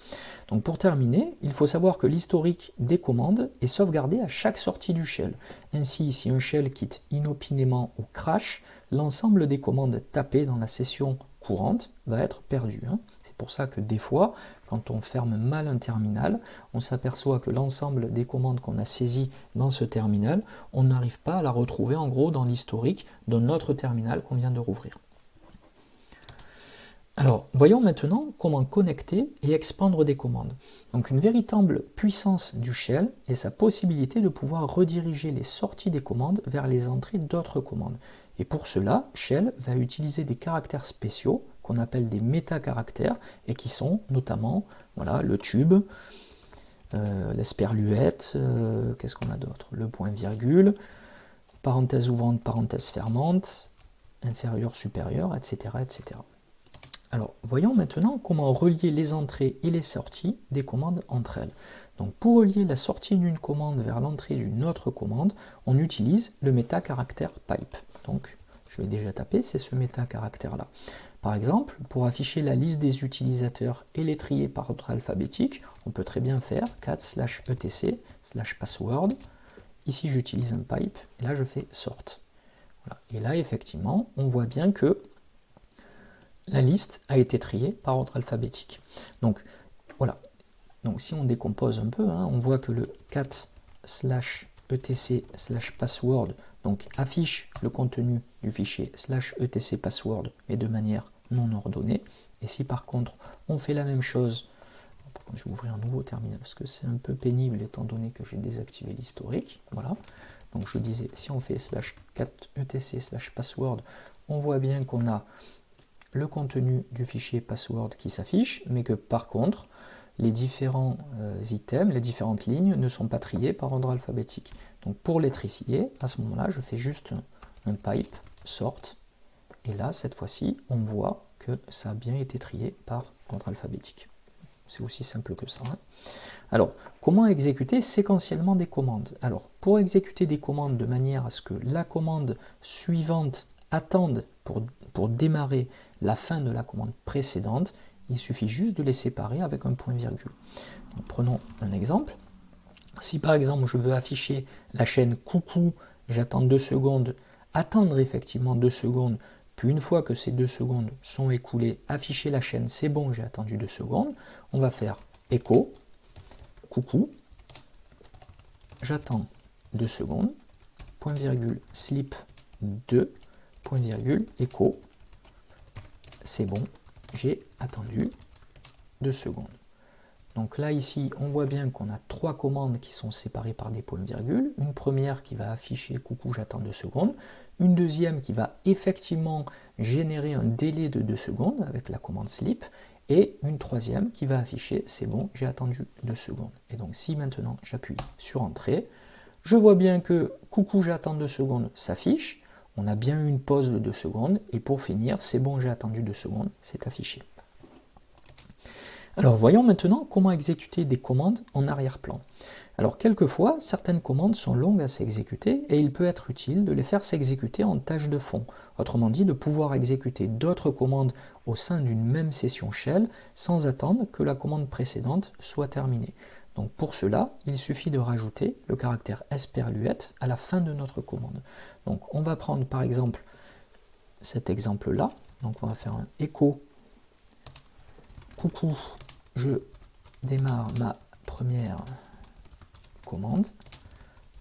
Donc pour terminer, il faut savoir que l'historique des commandes est sauvegardé à chaque sortie du shell. Ainsi, si un shell quitte inopinément ou crash, l'ensemble des commandes tapées dans la session courante va être perdu. Hein. C'est pour ça que des fois, quand on ferme mal un terminal, on s'aperçoit que l'ensemble des commandes qu'on a saisies dans ce terminal, on n'arrive pas à la retrouver en gros dans l'historique d'un autre terminal qu'on vient de rouvrir. Alors, voyons maintenant comment connecter et expandre des commandes. Donc une véritable puissance du shell est sa possibilité de pouvoir rediriger les sorties des commandes vers les entrées d'autres commandes. Et pour cela, shell va utiliser des caractères spéciaux qu'on appelle des métacaractères et qui sont notamment voilà, le tube, euh, l'esperluette, euh, qu'est-ce qu'on a d'autre? Le point virgule, parenthèse ouvrante, parenthèse fermante, inférieur, supérieur, etc. etc. Alors, voyons maintenant comment relier les entrées et les sorties des commandes entre elles. Donc, pour relier la sortie d'une commande vers l'entrée d'une autre commande, on utilise le métacaractère pipe. Donc, je vais déjà taper, c'est ce métacaractère-là. Par exemple, pour afficher la liste des utilisateurs et les trier par ordre alphabétique, on peut très bien faire cat slash etc slash password. Ici, j'utilise un pipe, et là, je fais sort. Et là, effectivement, on voit bien que la liste a été triée par ordre alphabétique. Donc voilà. Donc si on décompose un peu, hein, on voit que le cat slash etc slash password donc affiche le contenu du fichier slash etc password mais de manière non ordonnée. Et si par contre on fait la même chose, je vais ouvrir un nouveau terminal parce que c'est un peu pénible étant donné que j'ai désactivé l'historique. Voilà. Donc je disais, si on fait slash cat etc slash password, on voit bien qu'on a le contenu du fichier password qui s'affiche, mais que par contre, les différents euh, items, les différentes lignes ne sont pas triées par ordre alphabétique. Donc pour les trier, à ce moment-là, je fais juste un, pipe sort, et là, cette fois-ci, on voit que ça a bien été trié par ordre alphabétique. C'est aussi simple que ça. Hein. Alors, comment exécuter séquentiellement des commandes? Alors, pour exécuter des commandes de manière à ce que la commande suivante attende pour, pour démarrer la fin de la commande précédente, il suffit juste de les séparer avec un point virgule. prenons un exemple. Si par exemple je veux afficher la chaîne coucou, j'attends deux secondes, attendre effectivement deux secondes, puis une fois que ces deux secondes sont écoulées, afficher la chaîne, c'est bon, j'ai attendu deux secondes, on va faire écho, coucou, j'attends deux secondes, point virgule, slip 2, point virgule, écho, c'est bon, j'ai attendu deux secondes. Donc là, ici, on voit bien qu'on a trois commandes qui sont séparées par des points-virgules. Une première qui va afficher « coucou, j'attends deux secondes ». Une deuxième qui va effectivement générer un délai de deux secondes avec la commande sleep. Et une troisième qui va afficher « c'est bon, j'ai attendu deux secondes ». Et donc si maintenant j'appuie sur « Entrée », je vois bien que « coucou, j'attends deux secondes » s'affiche. On a bien eu une pause de deux secondes. Et pour finir, « c'est bon, j'ai attendu deux secondes », c'est affiché. Alors voyons maintenant comment exécuter des commandes en arrière-plan. Alors quelquefois, certaines commandes sont longues à s'exécuter et il peut être utile de les faire s'exécuter en tâche de fond. Autrement dit, de pouvoir exécuter d'autres commandes au sein d'une même session shell sans attendre que la commande précédente soit terminée. Donc pour cela, il suffit de rajouter le caractère esperluette à la fin de notre commande. Donc on va prendre par exemple cet exemple-là. Donc on va faire un écho coucou je démarre ma première commande,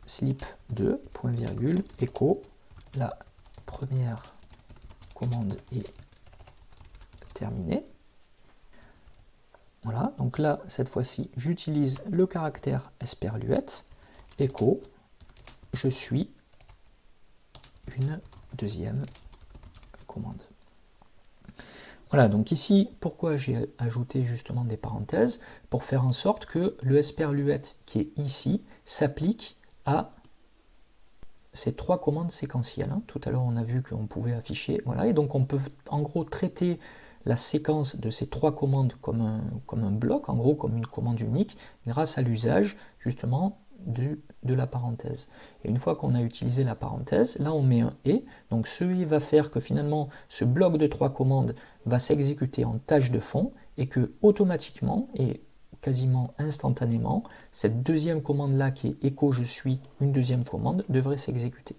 slip 2, point virgule, écho, la première commande est terminée. Voilà, donc là, cette fois-ci, j'utilise le caractère esperluette, écho, je suis une deuxième commande. Voilà, donc ici, pourquoi j'ai ajouté justement des parenthèses Pour faire en sorte que le esperluette qui est ici s'applique à ces trois commandes séquentielles. Hein. Tout à l'heure, on a vu qu'on pouvait afficher, voilà, et donc on peut en gros traiter la séquence de ces trois commandes comme un, comme un bloc, en gros comme une commande unique, grâce à l'usage justement de la parenthèse. Et une fois qu'on a utilisé la parenthèse, là on met un « et », donc ce « et » va faire que finalement ce bloc de trois commandes va s'exécuter en tâche de fond et que automatiquement et quasiment instantanément, cette deuxième commande-là qui est « écho je suis » une deuxième commande devrait s'exécuter.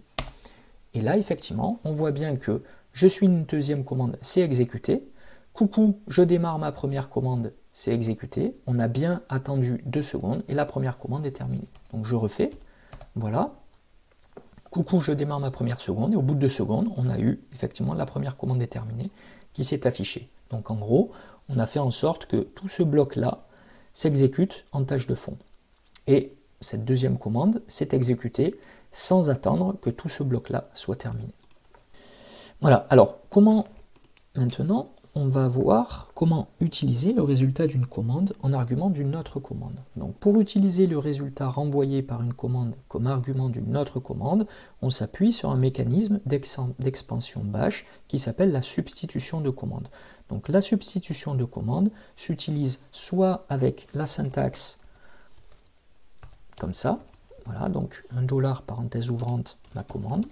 Et là effectivement, on voit bien que « je suis une deuxième commande » c'est exécuté, « coucou, je démarre ma première commande » c'est exécuté, on a bien attendu deux secondes et la première commande est terminée. Donc je refais, voilà, coucou je démarre ma première seconde et au bout de deux secondes on a eu effectivement la première commande est terminée qui s'est affichée. Donc en gros on a fait en sorte que tout ce bloc là s'exécute en tâche de fond. Et cette deuxième commande s'est exécutée sans attendre que tout ce bloc là soit terminé. Voilà, alors comment maintenant on va voir comment utiliser le résultat d'une commande en argument d'une autre commande. Donc pour utiliser le résultat renvoyé par une commande comme argument d'une autre commande, on s'appuie sur un mécanisme d'expansion bash qui s'appelle la substitution de commande. Donc la substitution de commande s'utilise soit avec la syntaxe comme ça, voilà, donc un dollar parenthèse ouvrante ma commande,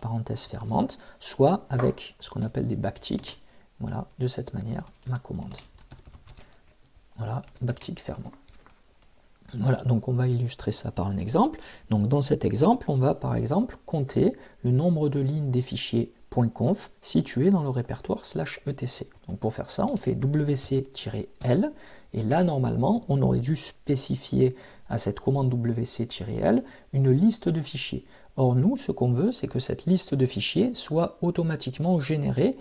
parenthèse fermante, soit avec ce qu'on appelle des backticks, voilà, de cette manière, ma commande. Voilà, backtick fermant. Voilà, donc on va illustrer ça par un exemple. Donc dans cet exemple, on va par exemple compter le nombre de lignes des fichiers .conf situés dans le répertoire slash etc. Donc pour faire ça, on fait wc-l et là normalement, on aurait dû spécifier à cette commande wc-l une liste de fichiers. Or nous, ce qu'on veut, c'est que cette liste de fichiers soit automatiquement générée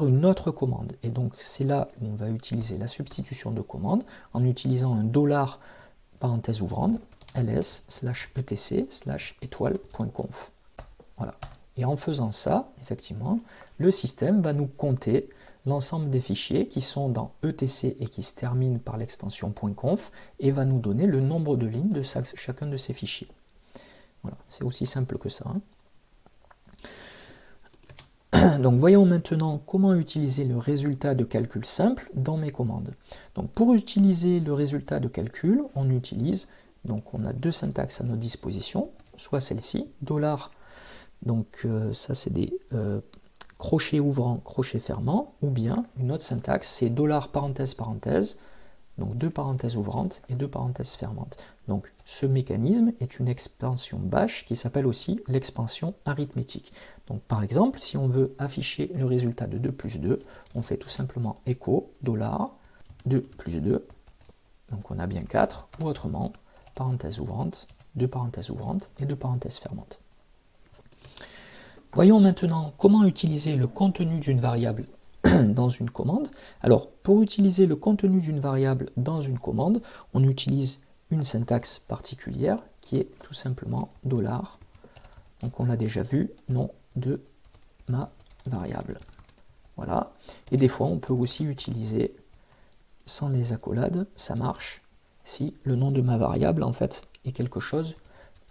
une autre commande. Et donc c'est là où on va utiliser la substitution de commande en utilisant un dollar parenthèse ouvrante ls slash etc slash étoile.conf. Voilà. Et en faisant ça, effectivement, le système va nous compter l'ensemble des fichiers qui sont dans etc et qui se terminent par l'extension .conf et va nous donner le nombre de lignes de chacun de ces fichiers. Voilà, c'est aussi simple que ça. Hein. Donc voyons maintenant comment utiliser le résultat de calcul simple dans mes commandes. Donc pour utiliser le résultat de calcul, on utilise, donc on a deux syntaxes à notre disposition, soit celle-ci, dollar, donc euh, ça c'est des euh, crochets ouvrants, crochets fermants, ou bien une autre syntaxe, c'est dollar parenthèse parenthèse, donc deux parenthèses ouvrantes et deux parenthèses fermantes. Donc ce mécanisme est une expansion bash qui s'appelle aussi l'expansion arithmétique. Donc par exemple, si on veut afficher le résultat de 2 plus 2, on fait tout simplement echo dollar 2 plus 2, donc on a bien 4, ou autrement, parenthèse ouvrante, deux parenthèses ouvrantes et deux parenthèses fermantes. Voyons maintenant comment utiliser le contenu d'une variable dans une commande. Alors, pour utiliser le contenu d'une variable dans une commande, on utilise une syntaxe particulière qui est tout simplement dollar. Donc on l'a déjà vu, nom de ma variable. Voilà. Et des fois, on peut aussi utiliser, sans les accolades, ça marche, si le nom de ma variable, en fait, est quelque chose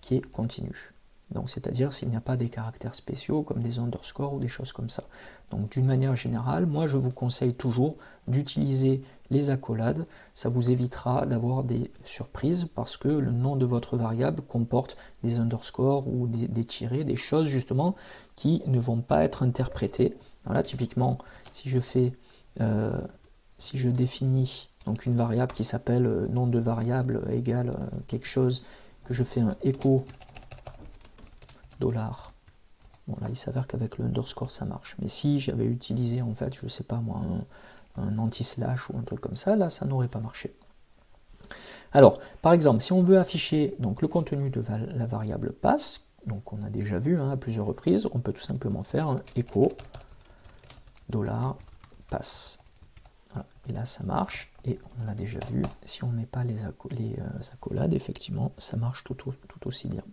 qui est continu. Donc, c'est-à-dire s'il n'y a pas des caractères spéciaux comme des underscores ou des choses comme ça. Donc, d'une manière générale, moi, je vous conseille toujours d'utiliser les accolades. Ça vous évitera d'avoir des surprises parce que le nom de votre variable comporte des underscores ou des, tirés, des choses justement qui ne vont pas être interprétées. Voilà, typiquement, si je fais, euh, si je définis donc une variable qui s'appelle euh, nom de variable égale euh, quelque chose, que je fais un echo Bon là il s'avère qu'avec le underscore ça marche. Mais si j'avais utilisé en fait, je sais pas moi, un, anti-slash ou un truc comme ça, là ça n'aurait pas marché. Alors, par exemple, si on veut afficher donc, le contenu de la variable pass, donc on a déjà vu hein, à plusieurs reprises, on peut tout simplement faire un echo dollar pass. Et là, ça marche. Et on l'a déjà vu, si on ne met pas les, euh, accolades, effectivement, ça marche tout, aussi bien.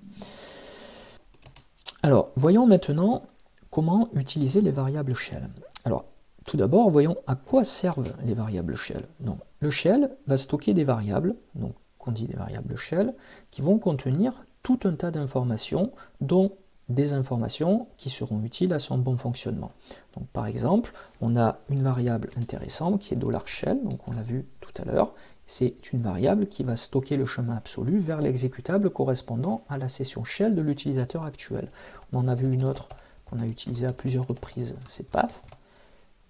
Alors, voyons maintenant comment utiliser les variables shell. Alors, tout d'abord, voyons à quoi servent les variables shell. Donc, le shell va stocker des variables, donc qu'on dit des variables shell, qui vont contenir tout un tas d'informations dont des informations qui seront utiles à son bon fonctionnement. Donc, par exemple, on a une variable intéressante qui est $shell, donc on l'a vu tout à l'heure. C'est une variable qui va stocker le chemin absolu vers l'exécutable correspondant à la session shell de l'utilisateur actuel. On en a vu une autre qu'on a utilisée à plusieurs reprises, c'est path.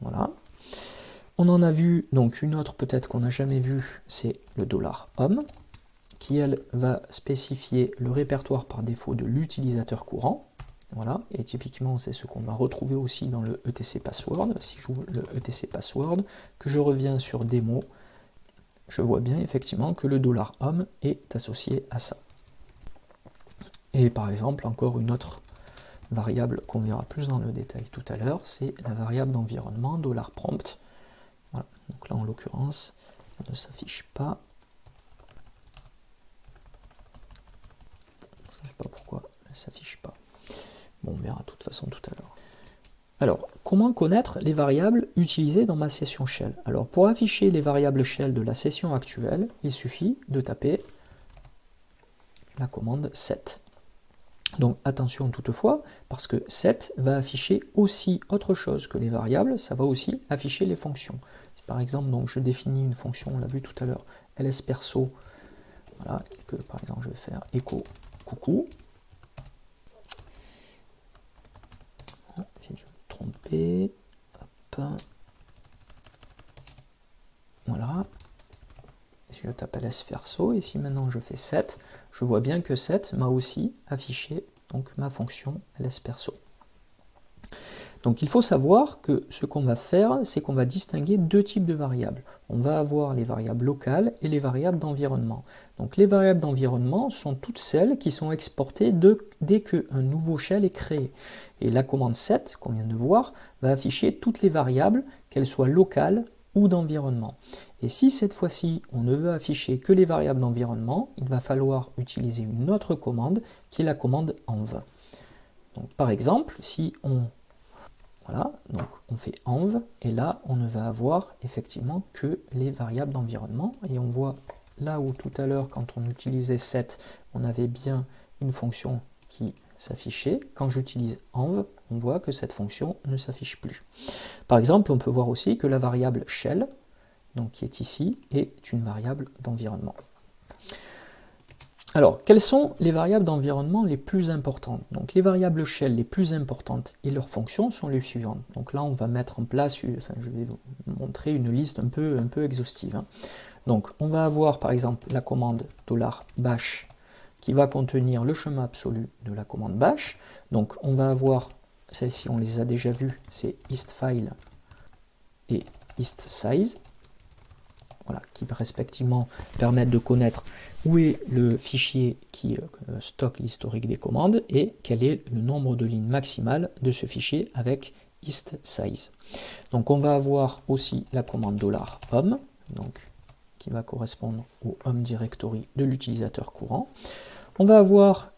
Voilà. On en a vu donc une autre peut-être qu'on n'a jamais vue, c'est le $home qui elle va spécifier le répertoire par défaut de l'utilisateur courant. Voilà, et typiquement c'est ce qu'on va retrouver aussi dans le etc password. Si j'ouvre le etc password, que je reviens sur démo, je vois bien effectivement que le dollar $home est associé à ça. Et par exemple, encore une autre variable qu'on verra plus dans le détail tout à l'heure, c'est la variable d'environnement $prompt. Voilà, donc là en l'occurrence, elle ne s'affiche pas. Je ne sais pas pourquoi elle ne s'affiche pas. Bon, on verra de toute façon tout à l'heure. Alors, comment connaître les variables utilisées dans ma session shell? Alors, pour afficher les variables shell de la session actuelle, il suffit de taper la commande set. Donc attention toutefois, parce que set va afficher aussi autre chose que les variables, ça va aussi afficher les fonctions. par exemple, donc, je définis une fonction, on l'a vu tout à l'heure, lsperso, voilà, et que par exemple je vais faire echo coucou, Voilà. Si je tape ls verso, et si maintenant je fais 7, je vois bien que 7 m'a aussi affiché donc ma fonction ls perso. Donc il faut savoir que ce qu'on va faire, c'est qu'on va distinguer deux types de variables. On va avoir les variables locales et les variables d'environnement. Donc les variables d'environnement sont toutes celles qui sont exportées dès qu'un nouveau shell est créé. Et la commande set, qu'on vient de voir, va afficher toutes les variables, qu'elles soient locales ou d'environnement. Et si cette fois-ci on ne veut afficher que les variables d'environnement, il va falloir utiliser une autre commande qui est la commande env. Donc, par exemple, si on voilà, donc on fait env, et là on ne va avoir effectivement que les variables d'environnement, et on voit là où tout à l'heure quand on utilisait set, on avait bien une fonction qui s'affichait, quand j'utilise env, on voit que cette fonction ne s'affiche plus. Par exemple, on peut voir aussi que la variable shell, qui est ici, est une variable d'environnement. Alors, quelles sont les variables d'environnement les plus importantes? Donc, les variables shell les plus importantes et leurs fonctions sont les suivantes. Donc là, on va mettre en place, je vais vous montrer une liste un peu, un peu exhaustive. Hein. Donc, on va avoir par exemple la commande $bash qui va contenir le chemin absolu de la commande bash. Donc, on va avoir, celles-ci, on les a déjà vues, c'est istFile et istSize voilà, qui respectivement permettent de connaître où est le fichier qui euh, stocke l'historique des commandes et quel est le nombre de lignes maximales de ce fichier avec size. Donc on va avoir aussi la commande $home, donc qui va correspondre au home directory de l'utilisateur courant. On va avoir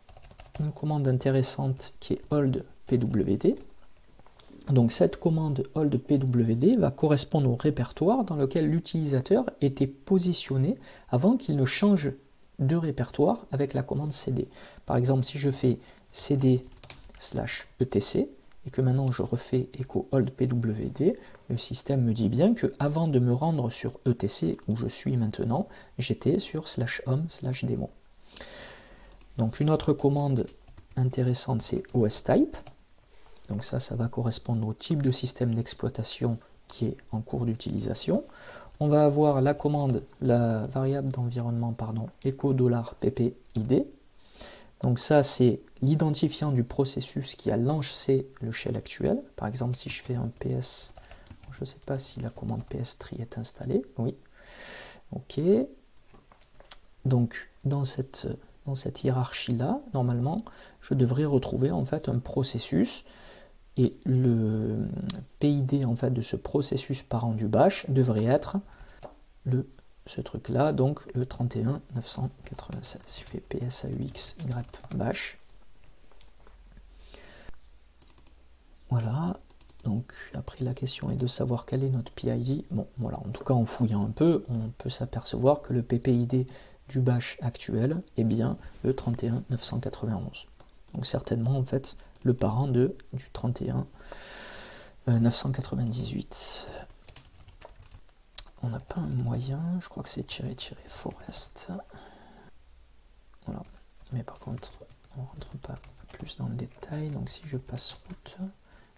une commande intéressante qui est hold pwd. Donc cette commande hold pwd va correspondre au répertoire dans lequel l'utilisateur était positionné avant qu'il ne change de répertoire avec la commande cd. Par exemple, si je fais cd slash etc et que maintenant je refais echo hold pwd, le système me dit bien que avant de me rendre sur etc où je suis maintenant, j'étais sur slash home slash démon. Donc une autre commande intéressante c'est type. Donc ça, ça va correspondre au type de système d'exploitation qui est en cours d'utilisation. On va avoir la commande, la variable d'environnement, pardon, echo $ppid. Donc ça, c'est l'identifiant du processus qui a lancé le shell actuel. Par exemple, si je fais un ps, je ne sais pas si la commande ps3 est installée. Oui. OK. Donc, dans cette, dans cette hiérarchie-là, normalement, je devrais retrouver en fait un processus et le PID en fait de ce processus parent du bash devrait être le ce truc là donc le 31 996 je fais psaux grep bash. Voilà. Donc après la question est de savoir quel est notre PID bon voilà. En tout cas en fouillant un peu on peut s'apercevoir que le PPID du bash actuel est bien le 31 991 donc certainement en fait le parent de du 31 998 on n'a pas un moyen, je crois que c'est tirer tirer forest. Voilà. Mais par contre, on rentre pas plus dans le détail. Donc si je passe route,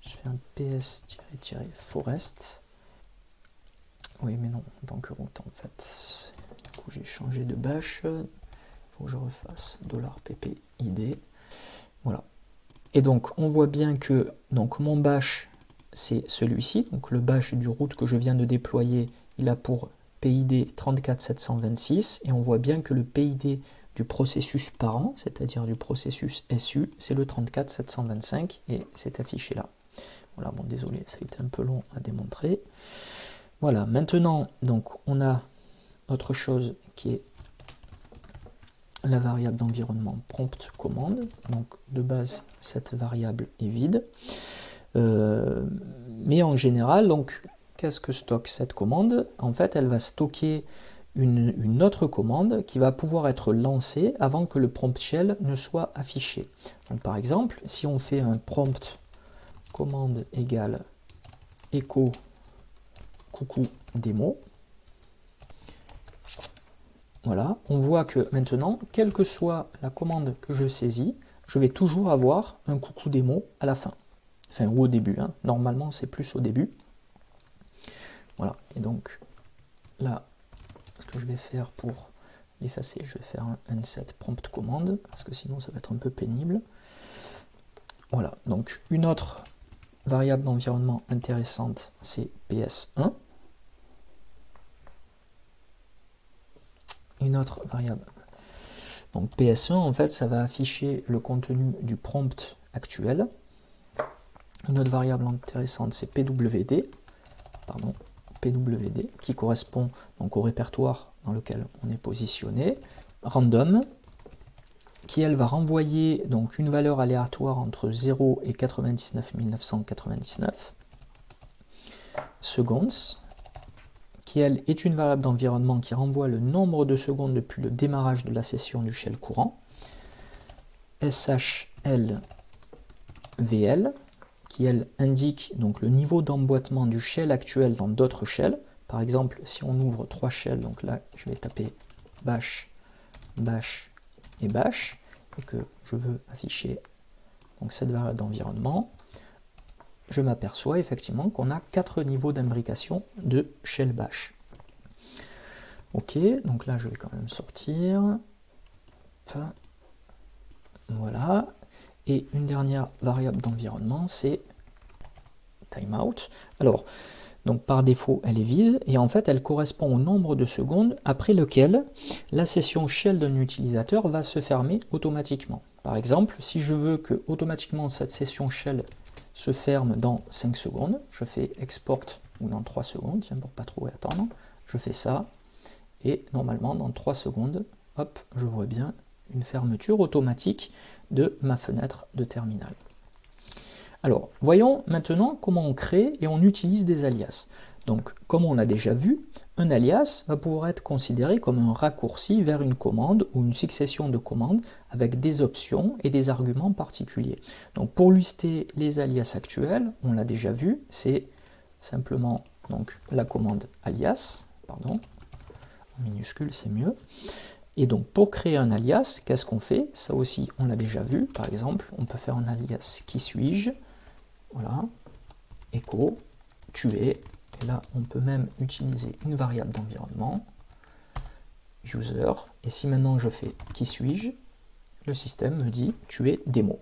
je fais un ps tirer tirer forest. Oui, mais non, tant que route en fait. Du coup, j'ai changé de bash. Il faut que je refasse $ppid. Voilà. Et donc, on voit bien que donc mon bash, c'est celui-ci. Donc, le bash du route que je viens de déployer il a pour PID 34726 et on voit bien que le PID du processus parent, c'est-à-dire du processus SU, c'est le 34725 et c'est affiché là. Voilà, bon désolé, ça a été un peu long à démontrer. Voilà, maintenant, donc on a autre chose qui est la variable d'environnement prompt commande. Donc de base, cette variable est vide. Euh, mais en général, donc qu'est-ce que stocke cette commande? En fait, elle va stocker une, autre commande qui va pouvoir être lancée avant que le prompt shell ne soit affiché. Donc, par exemple, si on fait un prompt commande égale echo coucou démo, voilà, on voit que maintenant, quelle que soit la commande que je saisis, je vais toujours avoir un coucou démo à la fin. Enfin, ou au début. Hein. Normalement, c'est plus au début. Voilà, et donc là, ce que je vais faire pour l'effacer, je vais faire un unset prompt commande, parce que sinon ça va être un peu pénible. Voilà, donc une autre variable d'environnement intéressante, c'est ps1. Une autre variable. Donc ps1, en fait, ça va afficher le contenu du prompt actuel. Une autre variable intéressante, c'est pwd. Pardon, PWD, qui correspond donc au répertoire dans lequel on est positionné, random, qui elle va renvoyer donc une valeur aléatoire entre 0 et 99 999 secondes, qui elle est une variable d'environnement qui renvoie le nombre de secondes depuis le démarrage de la session du shell courant, shlvl, qui elle indique donc le niveau d'emboîtement du shell actuel dans d'autres shells. Par exemple, si on ouvre trois shells, donc là je vais taper bash, bash et bash, et que je veux afficher donc cette variable d'environnement, je m'aperçois effectivement qu'on a quatre niveaux d'imbrication de shell bash. Ok, donc là je vais quand même sortir. Voilà, et une dernière variable d'environnement, c'est timeout. Alors, donc par défaut, elle est vide et en fait, elle correspond au nombre de secondes après lequel la session shell d'un utilisateur va se fermer automatiquement. Par exemple, si je veux que automatiquement cette session shell se ferme dans 5 secondes, je fais export ou dans 3 secondes, tiens, pour pas trop attendre, je fais ça, et normalement dans 3 secondes, hop, je vois bien une fermeture automatique de ma fenêtre de terminal. Alors, voyons maintenant comment on crée et on utilise des alias. Donc, comme on a déjà vu, un alias va pouvoir être considéré comme un raccourci vers une commande ou une succession de commandes avec des options et des arguments particuliers. Donc, pour lister les alias actuels, on l'a déjà vu, c'est simplement donc, la commande alias, pardon, en minuscule c'est mieux. Et donc pour créer un alias, qu'est-ce qu'on fait? Ça aussi on l'a déjà vu, par exemple, on peut faire un alias qui suis-je, voilà, echo, tuer, et là on peut même utiliser une variable d'environnement, user, et si maintenant je fais qui suis-je, le système me dit tuer démo.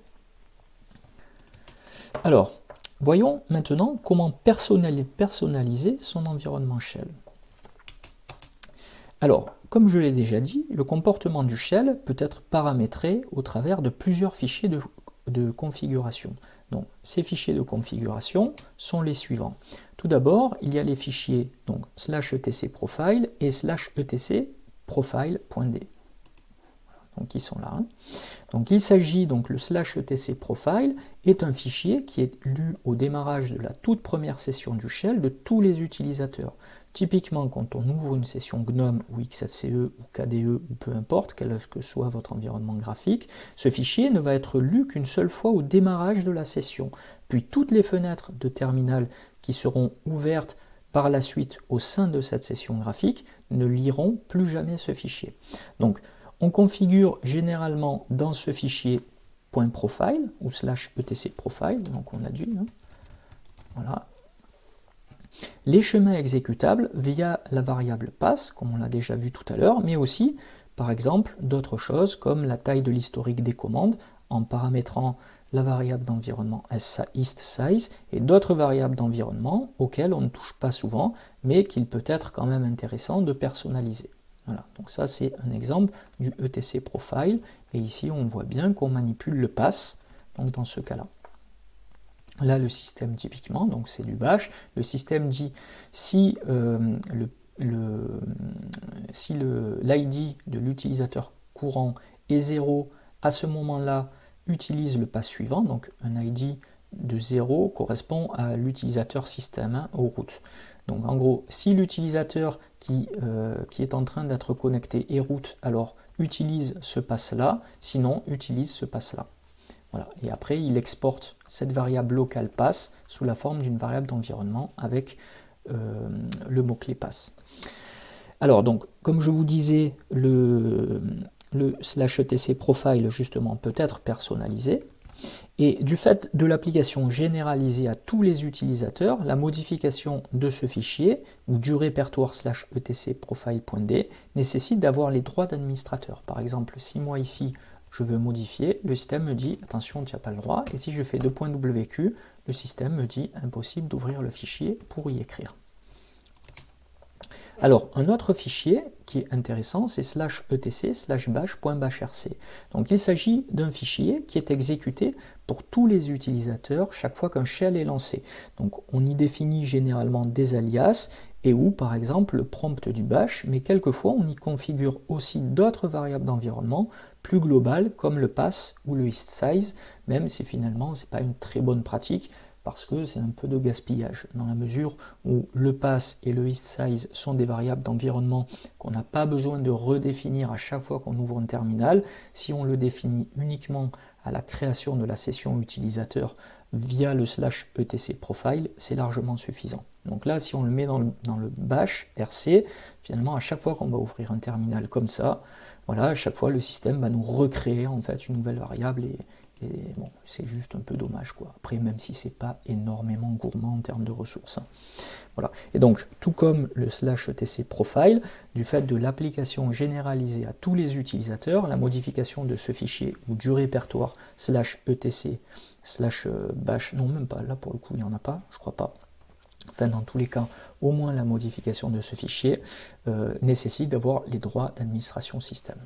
Alors, Voyons maintenant comment personnaliser son environnement shell. Alors, comme je l'ai déjà dit, le comportement du shell peut être paramétré au travers de plusieurs fichiers de, configuration. Donc, ces fichiers de configuration sont les suivants. Tout d'abord, il y a les fichiers donc, slash etc profile et slash etc profile.d donc qui sont là. Hein. Donc il s'agit donc le slash etc profile est un fichier qui est lu au démarrage de la toute première session du shell de tous les utilisateurs. Typiquement, quand on ouvre une session GNOME ou XFCE ou KDE ou peu importe, quel que soit votre environnement graphique, ce fichier ne va être lu qu'une seule fois au démarrage de la session. Puis toutes les fenêtres de terminal qui seront ouvertes par la suite au sein de cette session graphique ne liront plus jamais ce fichier. Donc, on configure généralement dans ce fichier .profile ou slash etc profile, donc on a dû, hein. voilà, les chemins exécutables via la variable pass, comme on l'a déjà vu tout à l'heure, mais aussi, par exemple, d'autres choses comme la taille de l'historique des commandes en paramétrant la variable d'environnement size et d'autres variables d'environnement auxquelles on ne touche pas souvent, mais qu'il peut être quand même intéressant de personnaliser. Voilà, donc ça c'est un exemple du ETC profile, et ici on voit bien qu'on manipule le pass, donc dans ce cas-là. Là le système typiquement, donc c'est du bash, le système dit si euh, l'ID de l'utilisateur courant est 0, à ce moment-là, utilise le pass suivant, donc un ID de 0 correspond à l'utilisateur système 1 au root. Donc en gros, si l'utilisateur qui, euh, qui, est en train d'être connecté est root, alors utilise ce pass-là, sinon utilise ce pass-là. Et après, il exporte cette variable locale pass sous la forme d'une variable d'environnement avec euh, le mot-clé pass. Alors, donc, comme je vous disais, le, le slash etc profile, justement, peut être personnalisé. Et du fait de l'application généralisée à tous les utilisateurs, la modification de ce fichier ou du répertoire slash etc profile.d nécessite d'avoir les droits d'administrateur. Par exemple, si moi ici je veux modifier, le système me dit attention, tu n'as pas le droit. Et si je fais 2.wq, le système me dit impossible d'ouvrir le fichier pour y écrire. Alors, un autre fichier qui est intéressant, c'est slash etc slash bash.bashrc. Donc, il s'agit d'un fichier qui est exécuté pour tous les utilisateurs chaque fois qu'un shell est lancé. Donc, on y définit généralement des alias et ou, par exemple, le prompt du bash, mais quelquefois, on y configure aussi d'autres variables d'environnement plus globales, comme le pass ou le list size, même si finalement, ce n'est pas une très bonne pratique, parce que c'est un peu de gaspillage, dans la mesure où le pass et le list size sont des variables d'environnement qu'on n'a pas besoin de redéfinir à chaque fois qu'on ouvre un terminal. Si on le définit uniquement à la création de la session utilisateur via le slash etc profile, c'est largement suffisant. Donc là, si on le met dans le, dans le bash rc, finalement, à chaque fois qu'on va ouvrir un terminal comme ça, voilà, à chaque fois, le système va nous recréer en fait une nouvelle variable et, bon, c'est juste un peu dommage, quoi. Après, même si c'est pas énormément gourmand en termes de ressources. Hein. Voilà. Et donc, tout comme le slash etc profile, du fait de l'application généralisée à tous les utilisateurs, la modification de ce fichier ou du répertoire slash etc slash euh, bash, non même pas, là pour le coup il n'y en a pas, je crois pas. Enfin, dans tous les cas, au moins la modification de ce fichier euh, nécessite d'avoir les droits d'administration système.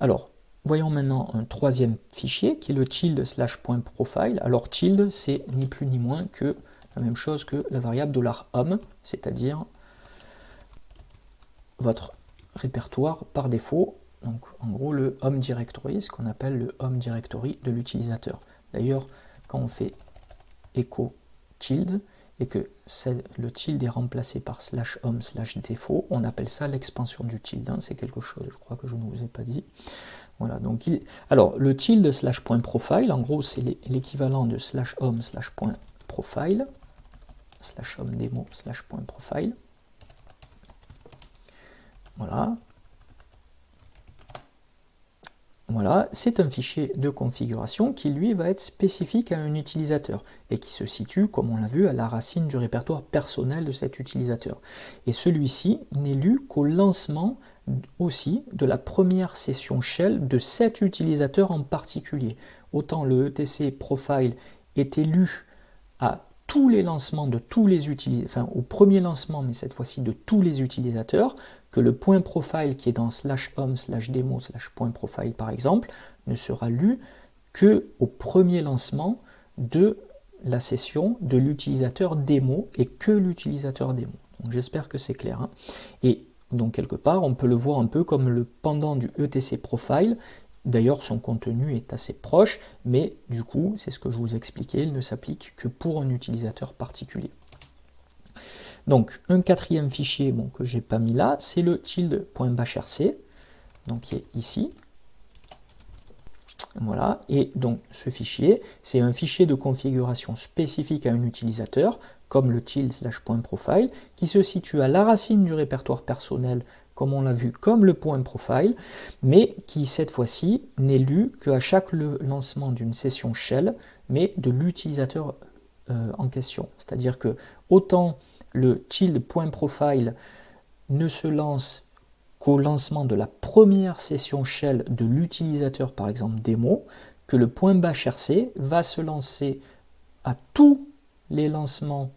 Alors, voyons maintenant un troisième fichier qui est le tilde slash point profile. Alors tilde, c'est ni plus ni moins que la même chose que la variable $home, c'est-à-dire votre répertoire par défaut. Donc en gros le home directory, ce qu'on appelle le home directory de l'utilisateur. D'ailleurs, quand on fait echo tilde et que le tilde est remplacé par slash home slash défaut, on appelle ça l'expansion du tilde. Hein. C'est quelque chose, je crois que je ne vous ai pas dit. Voilà, donc. Alors, le tilde slash point profile, en gros, c'est l'équivalent de slash home slash point profile, slash home démo slash point profile. Voilà. Voilà, c'est un fichier de configuration qui lui va être spécifique à un utilisateur et qui se situe, comme on l'a vu, à la racine du répertoire personnel de cet utilisateur. Et celui-ci n'est lu qu'au lancement aussi de la première session shell de cet utilisateur en particulier. Autant le ETC profile est élu à tous les lancements de tous les utilisateurs, enfin au premier lancement, mais cette fois-ci de tous les utilisateurs, que le point profile qui est dans slash home slash demo slash point profile par exemple, ne sera lu que au premier lancement de la session de l'utilisateur démo et que l'utilisateur démo. J'espère que c'est clair. Hein. Et donc quelque part, on peut le voir un peu comme le pendant du ETC Profile. D'ailleurs, son contenu est assez proche, mais du coup, c'est ce que je vous expliquais, il ne s'applique que pour un utilisateur particulier. Donc, un quatrième fichier bon, que j'ai pas mis là, c'est le tilde.bashrc, donc qui est ici. Voilà, et donc ce fichier, c'est un fichier de configuration spécifique à un utilisateur, comme le tilde slash profile, qui se situe à la racine du répertoire personnel, comme on l'a vu, comme le point profile, mais qui cette fois-ci n'est lu qu'à chaque lancement d'une session shell, mais de l'utilisateur euh, en question. C'est-à-dire que autant le tilde point profile ne se lance qu'au lancement de la première session shell de l'utilisateur, par exemple démo, que le point bashrc va se lancer à tous les lancements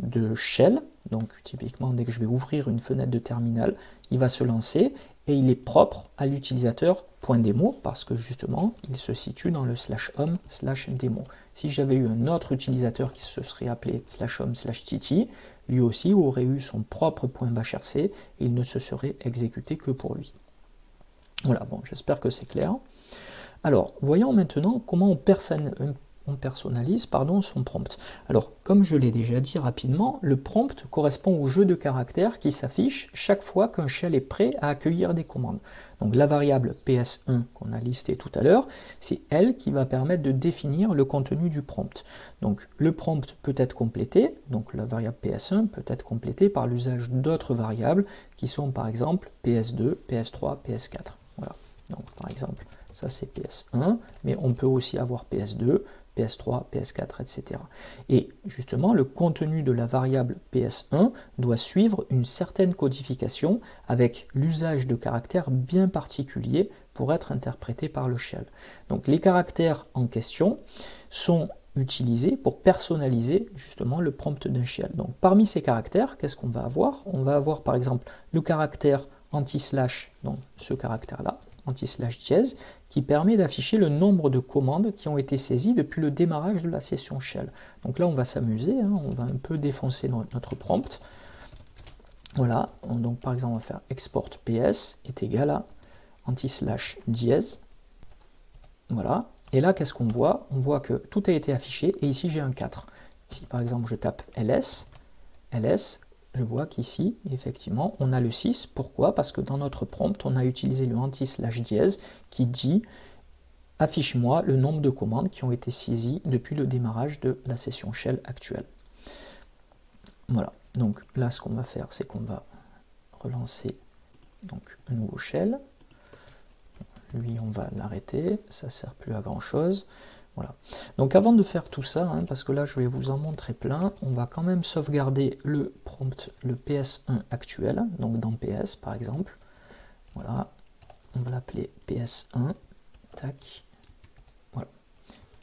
de shell. Donc typiquement, dès que je vais ouvrir une fenêtre de terminal, il va se lancer et il est propre à l'utilisateur .demo parce que justement, il se situe dans le slash home slash démo. Si j'avais eu un autre utilisateur qui se serait appelé slash home slash titi, lui aussi aurait eu son propre point .bashrc et il ne se serait exécuté que pour lui. Voilà, bon, j'espère que c'est clair. Alors, voyons maintenant comment on, personne, on personnalise pardon, son prompt. Alors, comme je l'ai déjà dit rapidement, le prompt correspond au jeu de caractères qui s'affiche chaque fois qu'un shell est prêt à accueillir des commandes. Donc la variable ps1 qu'on a listée tout à l'heure, c'est elle qui va permettre de définir le contenu du prompt. Donc le prompt peut être complété, donc la variable ps1 peut être complétée par l'usage d'autres variables qui sont par exemple ps2, ps3, ps4. Voilà. Donc par exemple, ça c'est ps1, mais on peut aussi avoir ps2, PS3, PS4, etc. Et justement, le contenu de la variable PS1 doit suivre une certaine codification avec l'usage de caractères bien particuliers pour être interprétés par le shell. Donc les caractères en question sont utilisés pour personnaliser justement le prompt d'un shell. Donc parmi ces caractères, qu'est-ce qu'on va avoir? On va avoir par exemple le caractère anti-slash, donc ce caractère-là, anti-slash dièse, qui permet d'afficher le nombre de commandes qui ont été saisies depuis le démarrage de la session shell. Donc là, on va s'amuser, hein, on va un peu défoncer notre prompt. Voilà, donc par exemple, on va faire export ps est égal à anti-slash dièse. Voilà, et là, qu'est-ce qu'on voit? On voit que tout a été affiché, et ici j'ai un 4. Si par exemple je tape ls, ls, je vois qu'ici, effectivement, on a le 6. Pourquoi? Parce que dans notre prompt, on a utilisé le anti-slash dièse qui dit affiche-moi le nombre de commandes qui ont été saisies depuis le démarrage de la session shell actuelle. Voilà, donc là ce qu'on va faire, c'est qu'on va relancer donc, un nouveau shell. Lui, on va l'arrêter, ça ne sert plus à grand chose. Voilà. Donc avant de faire tout ça, hein, parce que là je vais vous en montrer plein, on va quand même sauvegarder le prompt, le PS1 actuel, donc dans PS par exemple. Voilà, on va l'appeler PS1, tac, voilà.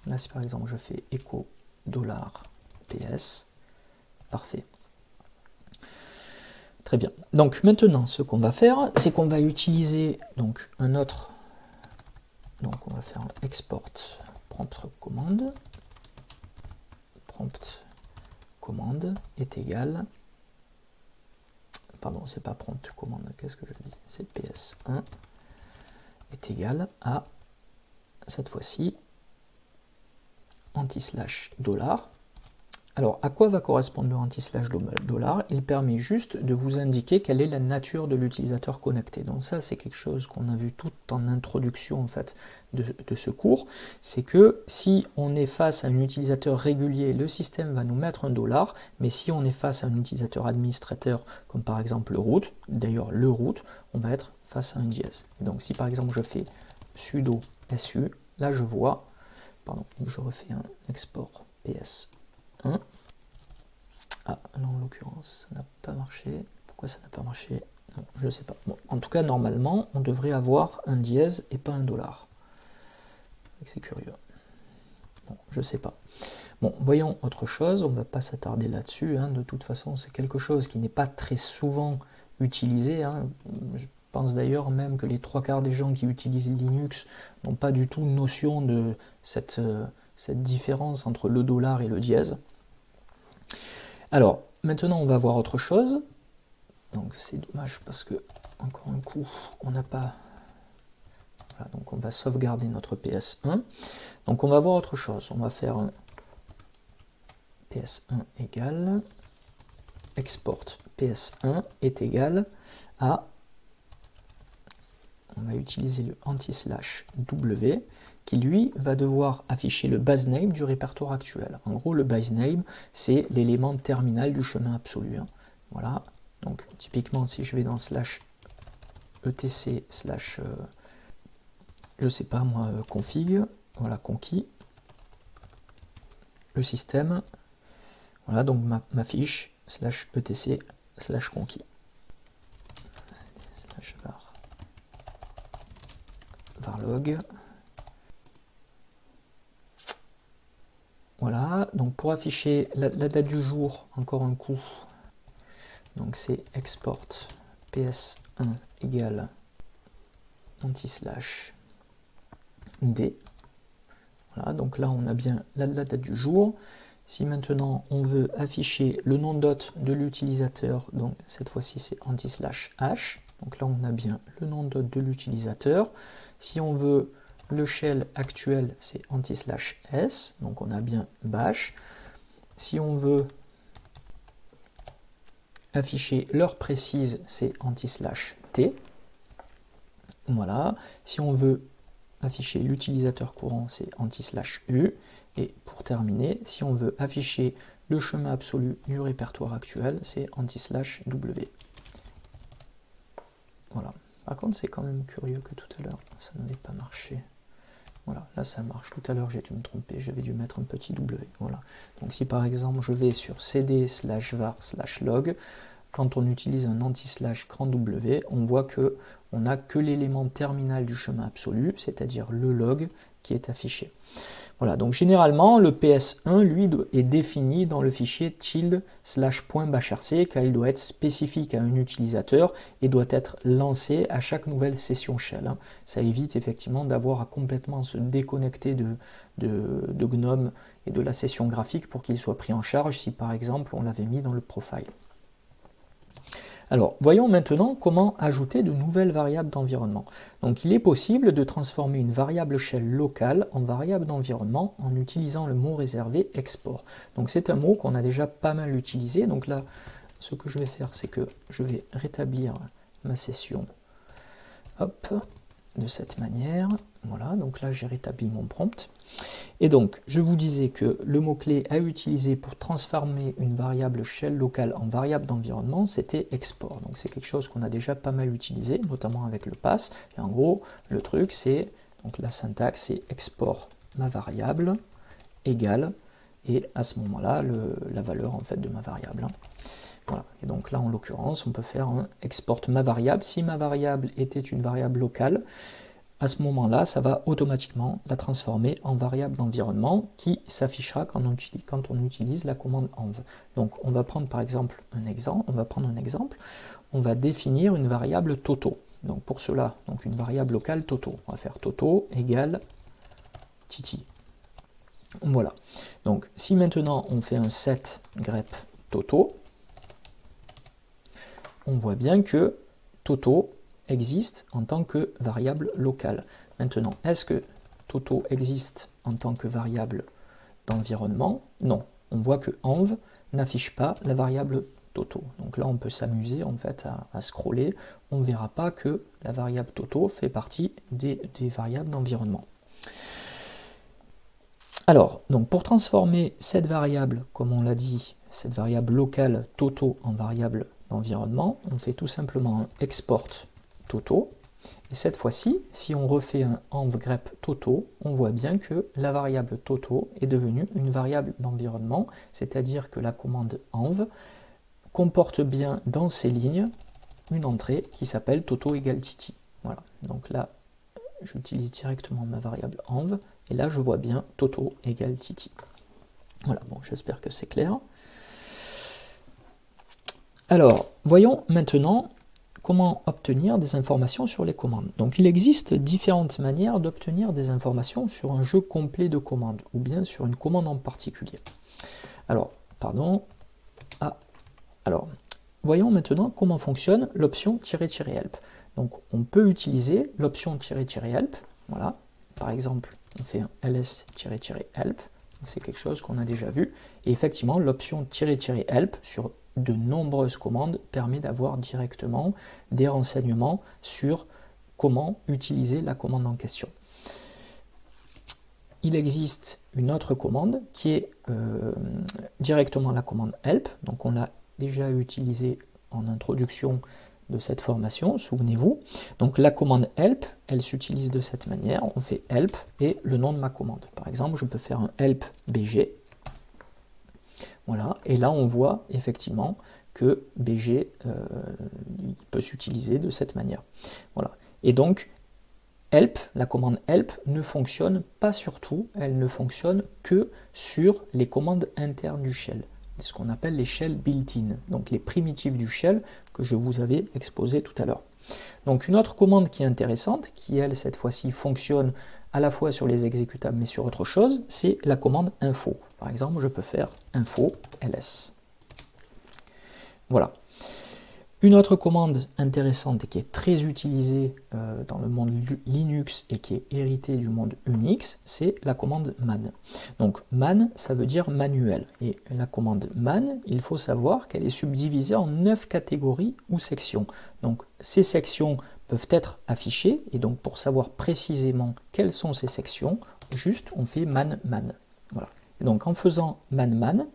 Là si par exemple je fais echo dollar PS, parfait. Très bien. Donc maintenant ce qu'on va faire, c'est qu'on va utiliser donc un autre Donc on va faire un export prompt commande. Prompt commande est égal. Pardon, c'est pas prompt commande, qu'est-ce que je dis? C'est ps1 est égal à cette fois-ci anti-slash dollar alors, à quoi va correspondre le anti-slash dollar Il permet juste de vous indiquer quelle est la nature de l'utilisateur connecté. Donc ça, c'est quelque chose qu'on a vu tout en introduction en fait de, ce cours. C'est que si on est face à un utilisateur régulier, le système va nous mettre un dollar. Mais si on est face à un utilisateur administrateur, comme par exemple le root, d'ailleurs le root, on va être face à un dièse. donc si par exemple je fais sudo su, là je vois, pardon, je refais un export ps ah, là en l'occurrence, ça n'a pas marché. Pourquoi ça n'a pas marché? Je ne sais pas. en tout cas, normalement, on devrait avoir un dièse et pas un dollar. C'est curieux. Je sais pas. Bon, voyons autre chose. On ne va pas s'attarder là-dessus. Hein. De toute façon, c'est quelque chose qui n'est pas très souvent utilisé. Hein. Je pense d'ailleurs même que les trois quarts des gens qui utilisent Linux n'ont pas du tout notion de cette, euh, cette différence entre le dollar et le dièse. Alors, maintenant on va voir autre chose. Donc c'est dommage parce que, encore un coup, on n'a pas... Voilà, donc on va sauvegarder notre PS1. Donc on va voir autre chose. On va faire un PS1 égale export PS1 est égal à on va utiliser le anti-slash W qui lui va devoir afficher le base name du répertoire actuel. En gros, le base name, c'est l'élément terminal du chemin absolu. Hein. Voilà, donc typiquement, si je vais dans slash etc slash, euh, je sais pas moi, euh, config, voilà, conquis, le système, voilà, donc ma, fiche, slash etc slash conquis. Slash var, varlog, Voilà, donc pour afficher la, date du jour, encore un coup, donc c'est export ps1 égale anti-slash d. Voilà, donc là on a bien la, date du jour. Si maintenant on veut afficher le nom d'hôte de l'utilisateur, donc cette fois-ci c'est anti-slash h, donc là on a bien le nom d'hôte de l'utilisateur. Si on veut le shell actuel, c'est anti-slash s, donc on a bien bash. Si on veut afficher l'heure précise, c'est anti-slash t. Voilà. Si on veut afficher l'utilisateur courant, c'est anti-slash u. Et pour terminer, si on veut afficher le chemin absolu du répertoire actuel, c'est anti-slash w. Voilà. Par contre, c'est quand même curieux que tout à l'heure, ça n'avait pas marché. Voilà, là ça marche. Tout à l'heure j'ai dû me tromper, j'avais dû mettre un petit W. Voilà. Donc si par exemple je vais sur cd slash var slash log, quand on utilise un anti-slash grand W, on voit que on n'a que l'élément terminal du chemin absolu, c'est-à-dire le log qui est affiché. Voilà, donc généralement, le PS1, lui, est défini dans le fichier tilde slash bashrc, car il doit être spécifique à un utilisateur et doit être lancé à chaque nouvelle session shell. Hein. Ça évite effectivement d'avoir à complètement se déconnecter de, de GNOME et de la session graphique pour qu'il soit pris en charge si par exemple on l'avait mis dans le profile. Alors, voyons maintenant comment ajouter de nouvelles variables d'environnement. Donc, il est possible de transformer une variable shell locale en variable d'environnement en utilisant le mot réservé export. Donc, c'est un mot qu'on a déjà pas mal utilisé. Donc là, ce que je vais faire, c'est que je vais rétablir ma session. Hop, de cette manière. Voilà, donc là j'ai rétabli mon prompt. Et donc, je vous disais que le mot-clé à utiliser pour transformer une variable shell locale en variable d'environnement, c'était export. Donc c'est quelque chose qu'on a déjà pas mal utilisé, notamment avec le pass. Et en gros, le truc c'est, donc la syntaxe c'est export ma variable égale, et à ce moment-là, la valeur en fait de ma variable. Hein. Voilà. Et donc là, en l'occurrence, on peut faire un export ma variable. Si ma variable était une variable locale, à ce moment-là, ça va automatiquement la transformer en variable d'environnement qui s'affichera quand, on utilise la commande env. Donc on va prendre par exemple un exemple, on va prendre un exemple, on va définir une variable toto. Donc pour cela, donc une variable locale Toto. On va faire Toto égale Titi. Voilà. Donc si maintenant on fait un set grep Toto, on voit bien que Toto existe en tant que variable locale. Maintenant, est-ce que Toto existe en tant que variable d'environnement? Non. On voit que env n'affiche pas la variable Toto. Donc là, on peut s'amuser en fait à, scroller. On ne verra pas que la variable Toto fait partie des, variables d'environnement. Alors, donc pour transformer cette variable, comme on l'a dit, cette variable locale Toto en variable d'environnement, on fait tout simplement un export Toto. Et cette fois-ci, si on refait un env grep Toto, on voit bien que la variable Toto est devenue une variable d'environnement, c'est-à-dire que la commande env comporte bien dans ses lignes une entrée qui s'appelle Toto égale Titi. Voilà, donc là, j'utilise directement ma variable env, et là je vois bien Toto égale Titi. Voilà, bon, j'espère que c'est clair. Alors, voyons maintenant obtenir des informations sur les commandes. Donc il existe différentes manières d'obtenir des informations sur un jeu complet de commandes, ou bien sur une commande en particulier. Alors, pardon. Ah, alors, voyons maintenant comment fonctionne l'option "-help". Donc on peut utiliser l'option "-help", voilà. Par exemple, on fait un ls-help, c'est quelque chose qu'on a déjà vu. Et effectivement, l'option "-help" sur de nombreuses commandes permet d'avoir directement des renseignements sur comment utiliser la commande en question. Il existe une autre commande qui est euh, directement la commande help, donc on l'a déjà utilisée en introduction de cette formation, souvenez-vous. Donc la commande help, elle s'utilise de cette manière, on fait help et le nom de ma commande. Par exemple, je peux faire un help bg et là on voit effectivement que BG euh, peut s'utiliser de cette manière. Voilà. Et donc, help, la commande help ne fonctionne pas sur tout, elle ne fonctionne que sur les commandes internes du shell, ce qu'on appelle les shells built-in, donc les primitives du shell que je vous avais exposé tout à l'heure. Donc une autre commande qui est intéressante, qui elle cette fois-ci fonctionne à la fois sur les exécutables mais sur autre chose, c'est la commande info. Par exemple, je peux faire info ls. Voilà. Une autre commande intéressante et qui est très utilisée euh, dans le monde Linux et qui est héritée du monde Unix, c'est la commande man. Donc man, ça veut dire manuel. Et la commande man, il faut savoir qu'elle est subdivisée en neuf catégories ou sections. Donc ces sections peuvent être affichées, et donc pour savoir précisément quelles sont ces sections, juste on fait man man. Voilà. Et donc en faisant man man,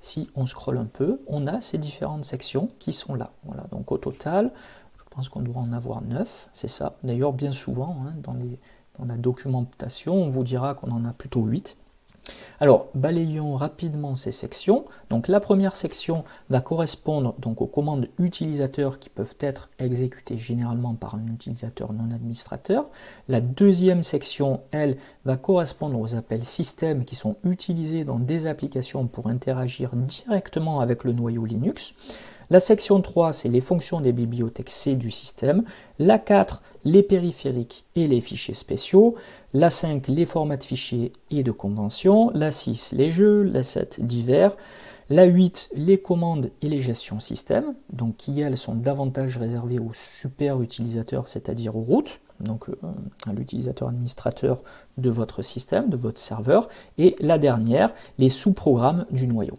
si on scrolle un peu, on a ces différentes sections qui sont là. Voilà, donc au total, je pense qu'on doit en avoir 9, c'est ça. D'ailleurs, bien souvent, hein, dans, dans la documentation, on vous dira qu'on en a plutôt 8. Alors, balayons rapidement ces sections. Donc, la première section va correspondre donc aux commandes utilisateurs qui peuvent être exécutées généralement par un utilisateur non administrateur. La deuxième section, elle, va correspondre aux appels système qui sont utilisés dans des applications pour interagir directement avec le noyau Linux. La section 3, c'est les fonctions des bibliothèques C du système. La 4, les périphériques et les fichiers spéciaux. La 5, les formats de fichiers et de conventions. La 6, les jeux. La 7, divers. La 8, les commandes et les gestions système, donc qui elles sont davantage réservées aux super utilisateurs, c'est-à-dire aux routes, donc euh, à l'utilisateur administrateur de votre système, de votre serveur. Et la dernière, les sous-programmes du noyau.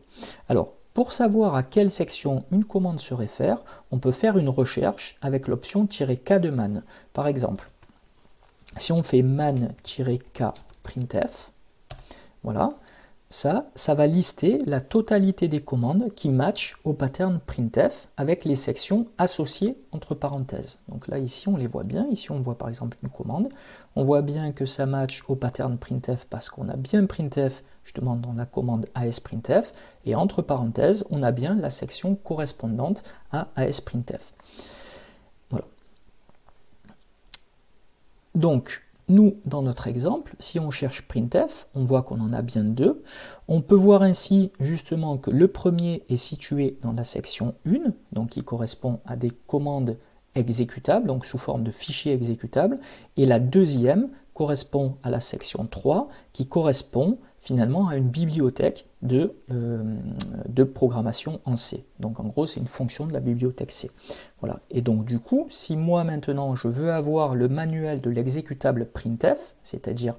Alors, pour savoir à quelle section une commande se réfère, on peut faire une recherche avec l'option "-k de man. Par exemple, si on fait man-k printf, voilà, ça, ça va lister la totalité des commandes qui matchent au pattern printf avec les sections associées entre parenthèses. Donc là, ici, on les voit bien. Ici, on voit par exemple une commande. On voit bien que ça match au pattern printf parce qu'on a bien printf justement dans la commande ASPrintf. Et entre parenthèses, on a bien la section correspondante à ASPrintf. Voilà. Donc, nous, dans notre exemple, si on cherche printf, on voit qu'on en a bien deux. On peut voir ainsi justement que le premier est situé dans la section 1, donc qui correspond à des commandes exécutable, donc sous forme de fichier exécutable, et la deuxième correspond à la section 3, qui correspond finalement à une bibliothèque de, euh, de programmation en C. Donc en gros, c'est une fonction de la bibliothèque C. Voilà. Et donc du coup, si moi maintenant je veux avoir le manuel de l'exécutable printf, c'est-à-dire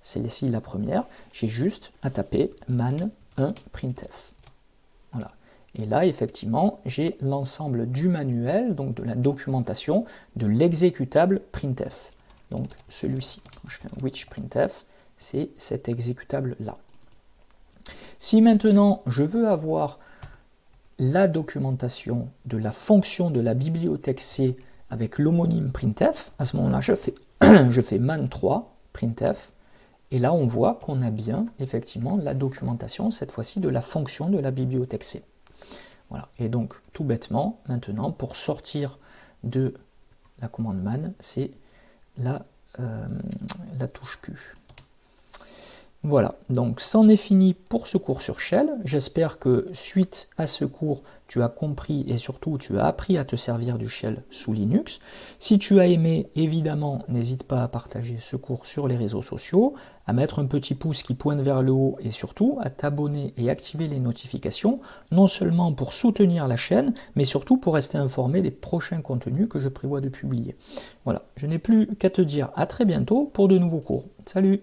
c'est ici la première, j'ai juste à taper man 1 printf. Voilà. Et là, effectivement, j'ai l'ensemble du manuel, donc de la documentation de l'exécutable printf. Donc celui-ci, quand je fais un which printf, c'est cet exécutable-là. Si maintenant je veux avoir la documentation de la fonction de la bibliothèque C avec l'homonyme printf, à ce moment-là, je fais, je fais man3 printf, et là on voit qu'on a bien effectivement la documentation, cette fois-ci de la fonction de la bibliothèque C. Voilà. Et donc tout bêtement, maintenant, pour sortir de la commande man, c'est la, euh, la touche Q. Voilà, donc c'en est fini pour ce cours sur Shell. J'espère que suite à ce cours, tu as compris et surtout tu as appris à te servir du Shell sous Linux. Si tu as aimé, évidemment, n'hésite pas à partager ce cours sur les réseaux sociaux, à mettre un petit pouce qui pointe vers le haut et surtout à t'abonner et activer les notifications, non seulement pour soutenir la chaîne, mais surtout pour rester informé des prochains contenus que je prévois de publier. Voilà, je n'ai plus qu'à te dire à très bientôt pour de nouveaux cours. Salut